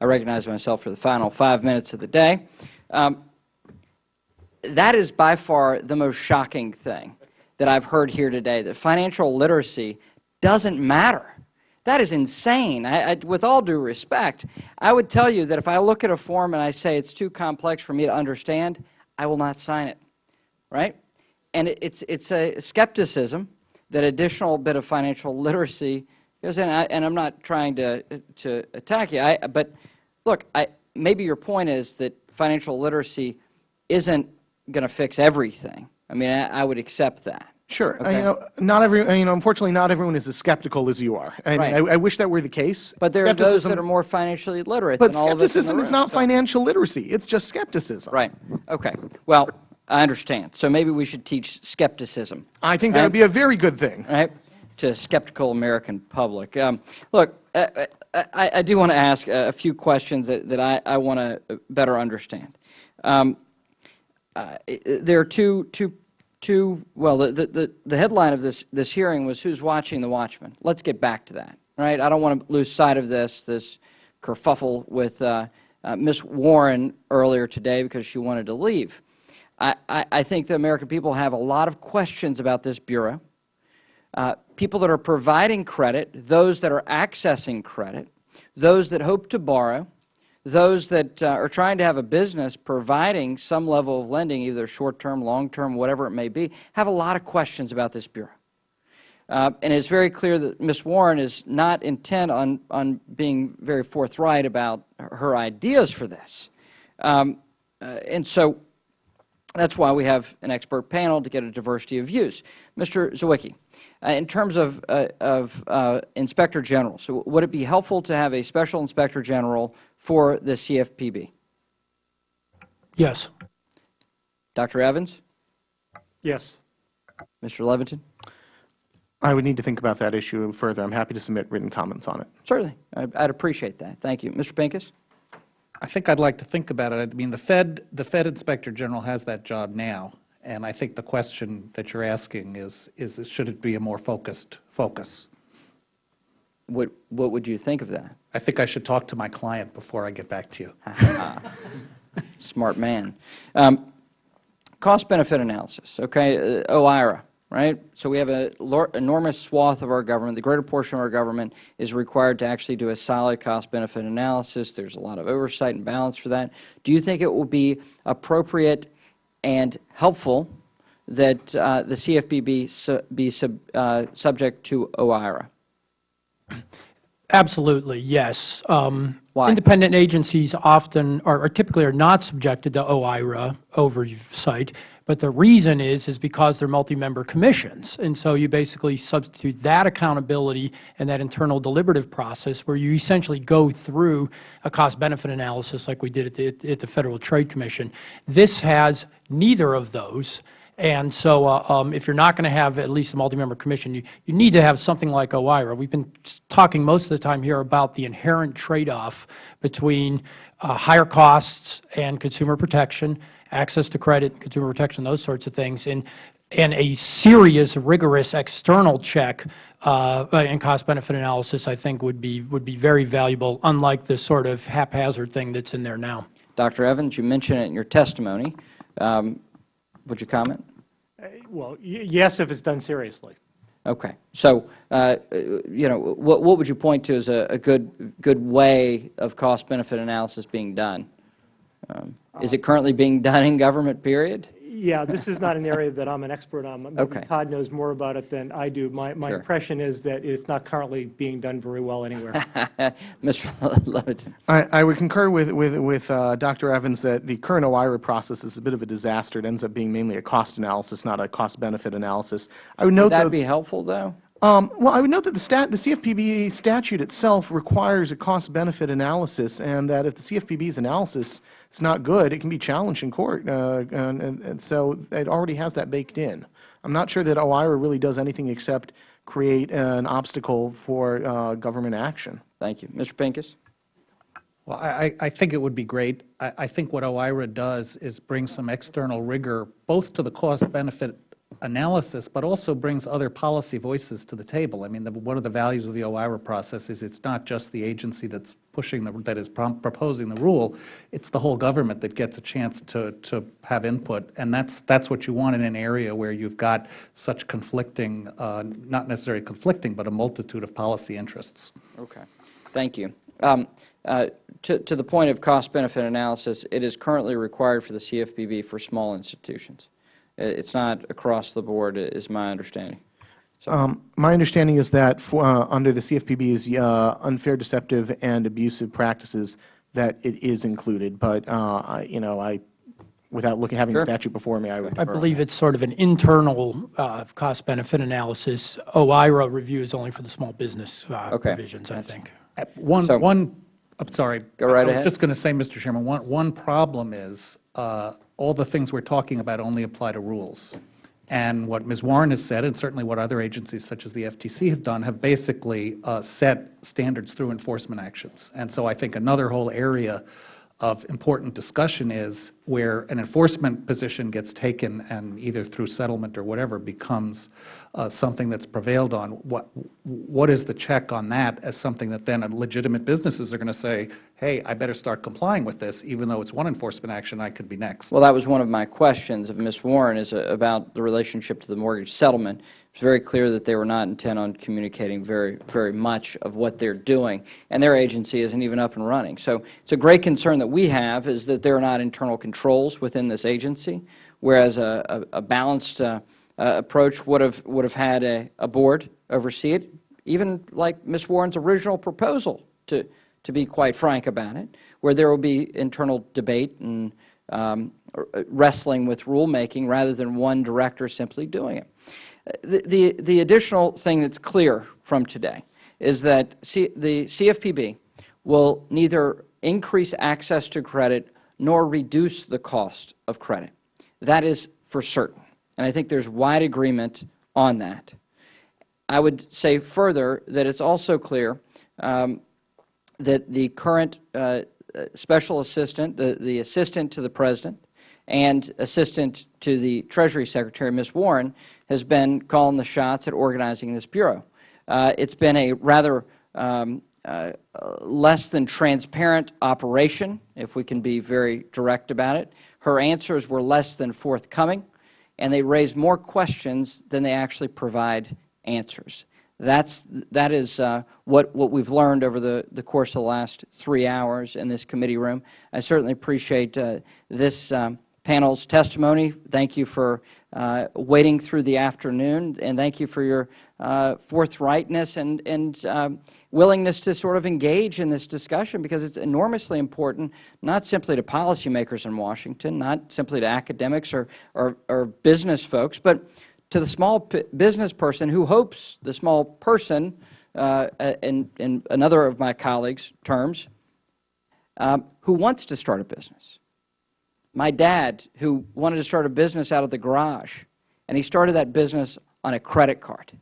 I recognize myself for the final five minutes of the day. Um, that is by far the most shocking thing that I've heard here today. That financial literacy doesn't matter. That is insane. I, I, with all due respect, I would tell you that if I look at a form and I say it's too complex for me to understand, I will not sign it. Right? And it, it's it's a skepticism that additional bit of financial literacy goes in. I, and I'm not trying to to attack you. I, but look, I, maybe your point is that financial literacy isn't going to fix everything. I mean, I, I would accept that. Sure. Uh, You know, not every, uh, you know, unfortunately, not everyone is as skeptical as you are. And Right. I, I wish that were the case. But there are those that are more financially literate But than all of us skepticism is room, not so- financial literacy. It's just skepticism. Right. Okay. Well, I understand. So maybe we should teach skepticism. I think that would be a very good thing. right, to skeptical American public. Um, look, uh, uh, I, I do want to ask a few questions that, that I, I want to better understand. Um, uh, there are two, two, Well, the, the, the headline of this, this hearing was "Who's watching the Watchmen?" Let's get back to that. Right? I don't want to lose sight of this. This kerfuffle with uh, uh, Ms. Warren earlier today because she wanted to leave. I, I, I think the American people have a lot of questions about this bureau uh, people that are providing credit, those that are accessing credit, those that hope to borrow, those that uh, are trying to have a business providing some level of lending, either short-term, long-term, whatever it may be, have a lot of questions about this Bureau. Uh, and it's very clear that Ms. Warren is not intent on, on being very forthright about her ideas for this. Um, uh, and so That's why we have an expert panel to get a diversity of views. Mr. Zywicki, uh, in terms of, uh, of uh, Inspector General, so would it be helpful to have a Special Inspector General for the CFPB? Yes. Dr. Evans? Yes. Mr. Levitin? I would need to think about that issue further. I'm happy to submit written comments on it. Certainly. I'd I'd appreciate that. Thank you. Mr. Pincus? I think I'd like to think about it. I mean, the Fed, the Fed Inspector General has that job now, and I think the question that you're asking is, is should it be a more focused focus? What, what would you think of that? I think I should talk to my client before I get back to you. Smart man. Um, Cost-benefit analysis, okay, uh, OIRA, right? So we have an enormous swath of our government, the greater portion of our government is required to actually do a solid cost-benefit analysis. There's a lot of oversight and balance for that. Do you think it will be appropriate and helpful that uh, the CFPB su be sub, uh, subject to OIRA? Absolutely, yes. Um, Why? Independent agencies often, or or typically are not subjected to OIRA oversight, but the reason is, is because they're multi-member commissions. And so you basically substitute that accountability and that internal deliberative process where you essentially go through a cost-benefit analysis like we did at the, at the Federal Trade Commission. This has neither of those. And so uh, um, if you're not going to have at least a multi-member commission, you, you need to have something like OIRA. We've been talking most of the time here about the inherent trade-off between uh, higher costs and consumer protection, access to credit, consumer protection, those sorts of things, and, and a serious, rigorous external check uh, and cost-benefit analysis, I think, would be, would be very valuable, unlike this sort of haphazard thing that's in there now. Dr. Evans, you mentioned it in your testimony. Um, would you comment? Uh, Well, y- yes, if it's done seriously. Okay. So, uh, you know, what, what would you point to as a, a good, good way of cost-benefit analysis being done? Um, Is it currently being done in government, period? Yeah, this is not an area that I'm an expert on. Maybe Okay. Todd knows more about it than I do. My, my Sure. impression is that it's not currently being done very well anywhere. Mr. Levitin? I, I would concur with, with, with uh, Dr. Evans that the current OIRA process is a bit of a disaster. It ends up being mainly a cost analysis, not a cost-benefit analysis. I would note, Would that though, be helpful, though? um, well, I would note that the, stat, the CFPB statute itself requires a cost-benefit analysis, and that if the CFPB's analysis is not good, it can be challenged in court. Uh, and, and, and so it already has that baked in. I'm not sure that OIRA really does anything except create an obstacle for uh, government action. Thank you. Mr. Pincus? Well, I, I- I think it would be great. I, I think what OIRA does is bring some external rigor, both to the cost-benefit analysis, but also brings other policy voices to the table. I mean, the, one of the values of the OIRA process is it's not just the agency that's pushing, the that is proposing the rule, it's the whole government that gets a chance to, to have input, and that's, that's what you want in an area where you've got such conflicting, uh, not necessarily conflicting, but a multitude of policy interests. Okay. Thank you. Um, uh, to, to the point of cost-benefit analysis, it is currently required for the CFPB for small institutions. I- It's not across the board, is my understanding. Um, My understanding is that for, uh, under the CFPB's uh, unfair, deceptive, and abusive practices, that it is included, but, uh, I- you know, I, without looking, having the statute before me, I would I believe it's sort of an internal uh, cost-benefit analysis. OIRA review is only for the small business uh, Okay. provisions, I think. Uh, One, So- one, I'm sorry. Go right I ahead. was just going to say, Mr. Chairman, one, one problem is uh, all the things we're talking about only apply to rules. And what Ms. Warren has said, and certainly what other agencies such as the FTC have done, have basically uh, set standards through enforcement actions. And so I think another whole area of important discussion is where an enforcement position gets taken and either through settlement or whatever becomes uh, something that's prevailed on, what, what is the check on that as something that then legitimate businesses are going to say, hey, I better start complying with this, even though it's one enforcement action, I could be next. Well, that was one of my questions of Ms. Warren, is uh, about the relationship to the mortgage settlement. It's very clear that they were not intent on communicating very, very much of what they're doing, and their agency isn't even up and running. So it's a great concern that we have, is that there are not internal controls within this agency, whereas a, a a balanced uh, uh, approach would have, would have had a, a board oversee it, even like Ms. Warren's original proposal, to, to be quite frank about it, where there will be internal debate and um, wrestling with rulemaking rather than one director simply doing it. The, the, additional thing that's clear from today is that C, the CFPB will neither increase access to credit nor reduce the cost of credit. That is for certain, and I think there's wide agreement on that. I would say further that it's also clear um, that the current uh, special assistant, the, the assistant to the President, and assistant to the Treasury Secretary, Ms. Warren, has been calling the shots at organizing this Bureau. Uh, it's been a rather um, uh, less than transparent operation, if we can be very direct about it. Her answers were less than forthcoming, and they raise more questions than they actually provide answers. That's, that is uh, what, what we've learned over the, the course of the last three hours in this committee room. I certainly appreciate uh, this um, panel's testimony. Thank you for uh, waiting through the afternoon, and thank you for your uh, forthrightness and, and um, willingness to sort of engage in this discussion because it's enormously important, not simply to policymakers in Washington, not simply to academics or, or, or business folks, but to the small business person who hopes the small person, uh, in, in another of my colleagues' terms, um, who wants to start a business. My dad, who wanted to start a business out of the garage, and he started that business on a credit card,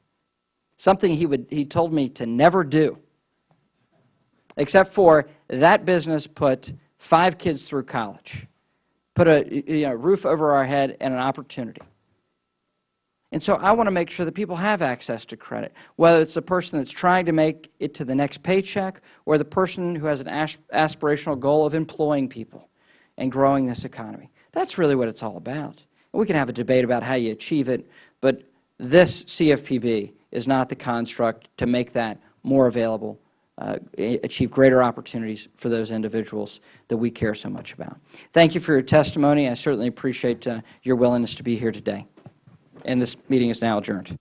something he, would, he told me to never do, except for that business put five kids through college, put a you know, roof over our head and an opportunity. And so I want to make sure that people have access to credit, whether it's the person that's trying to make it to the next paycheck or the person who has an aspirational goal of employing people and growing this economy. That's really what it's all about. We can have a debate about how you achieve it, but this CFPB is not the construct to make that more available, uh, achieve greater opportunities for those individuals that we care so much about. Thank you for your testimony. I certainly appreciate uh, your willingness to be here today and this meeting is now adjourned.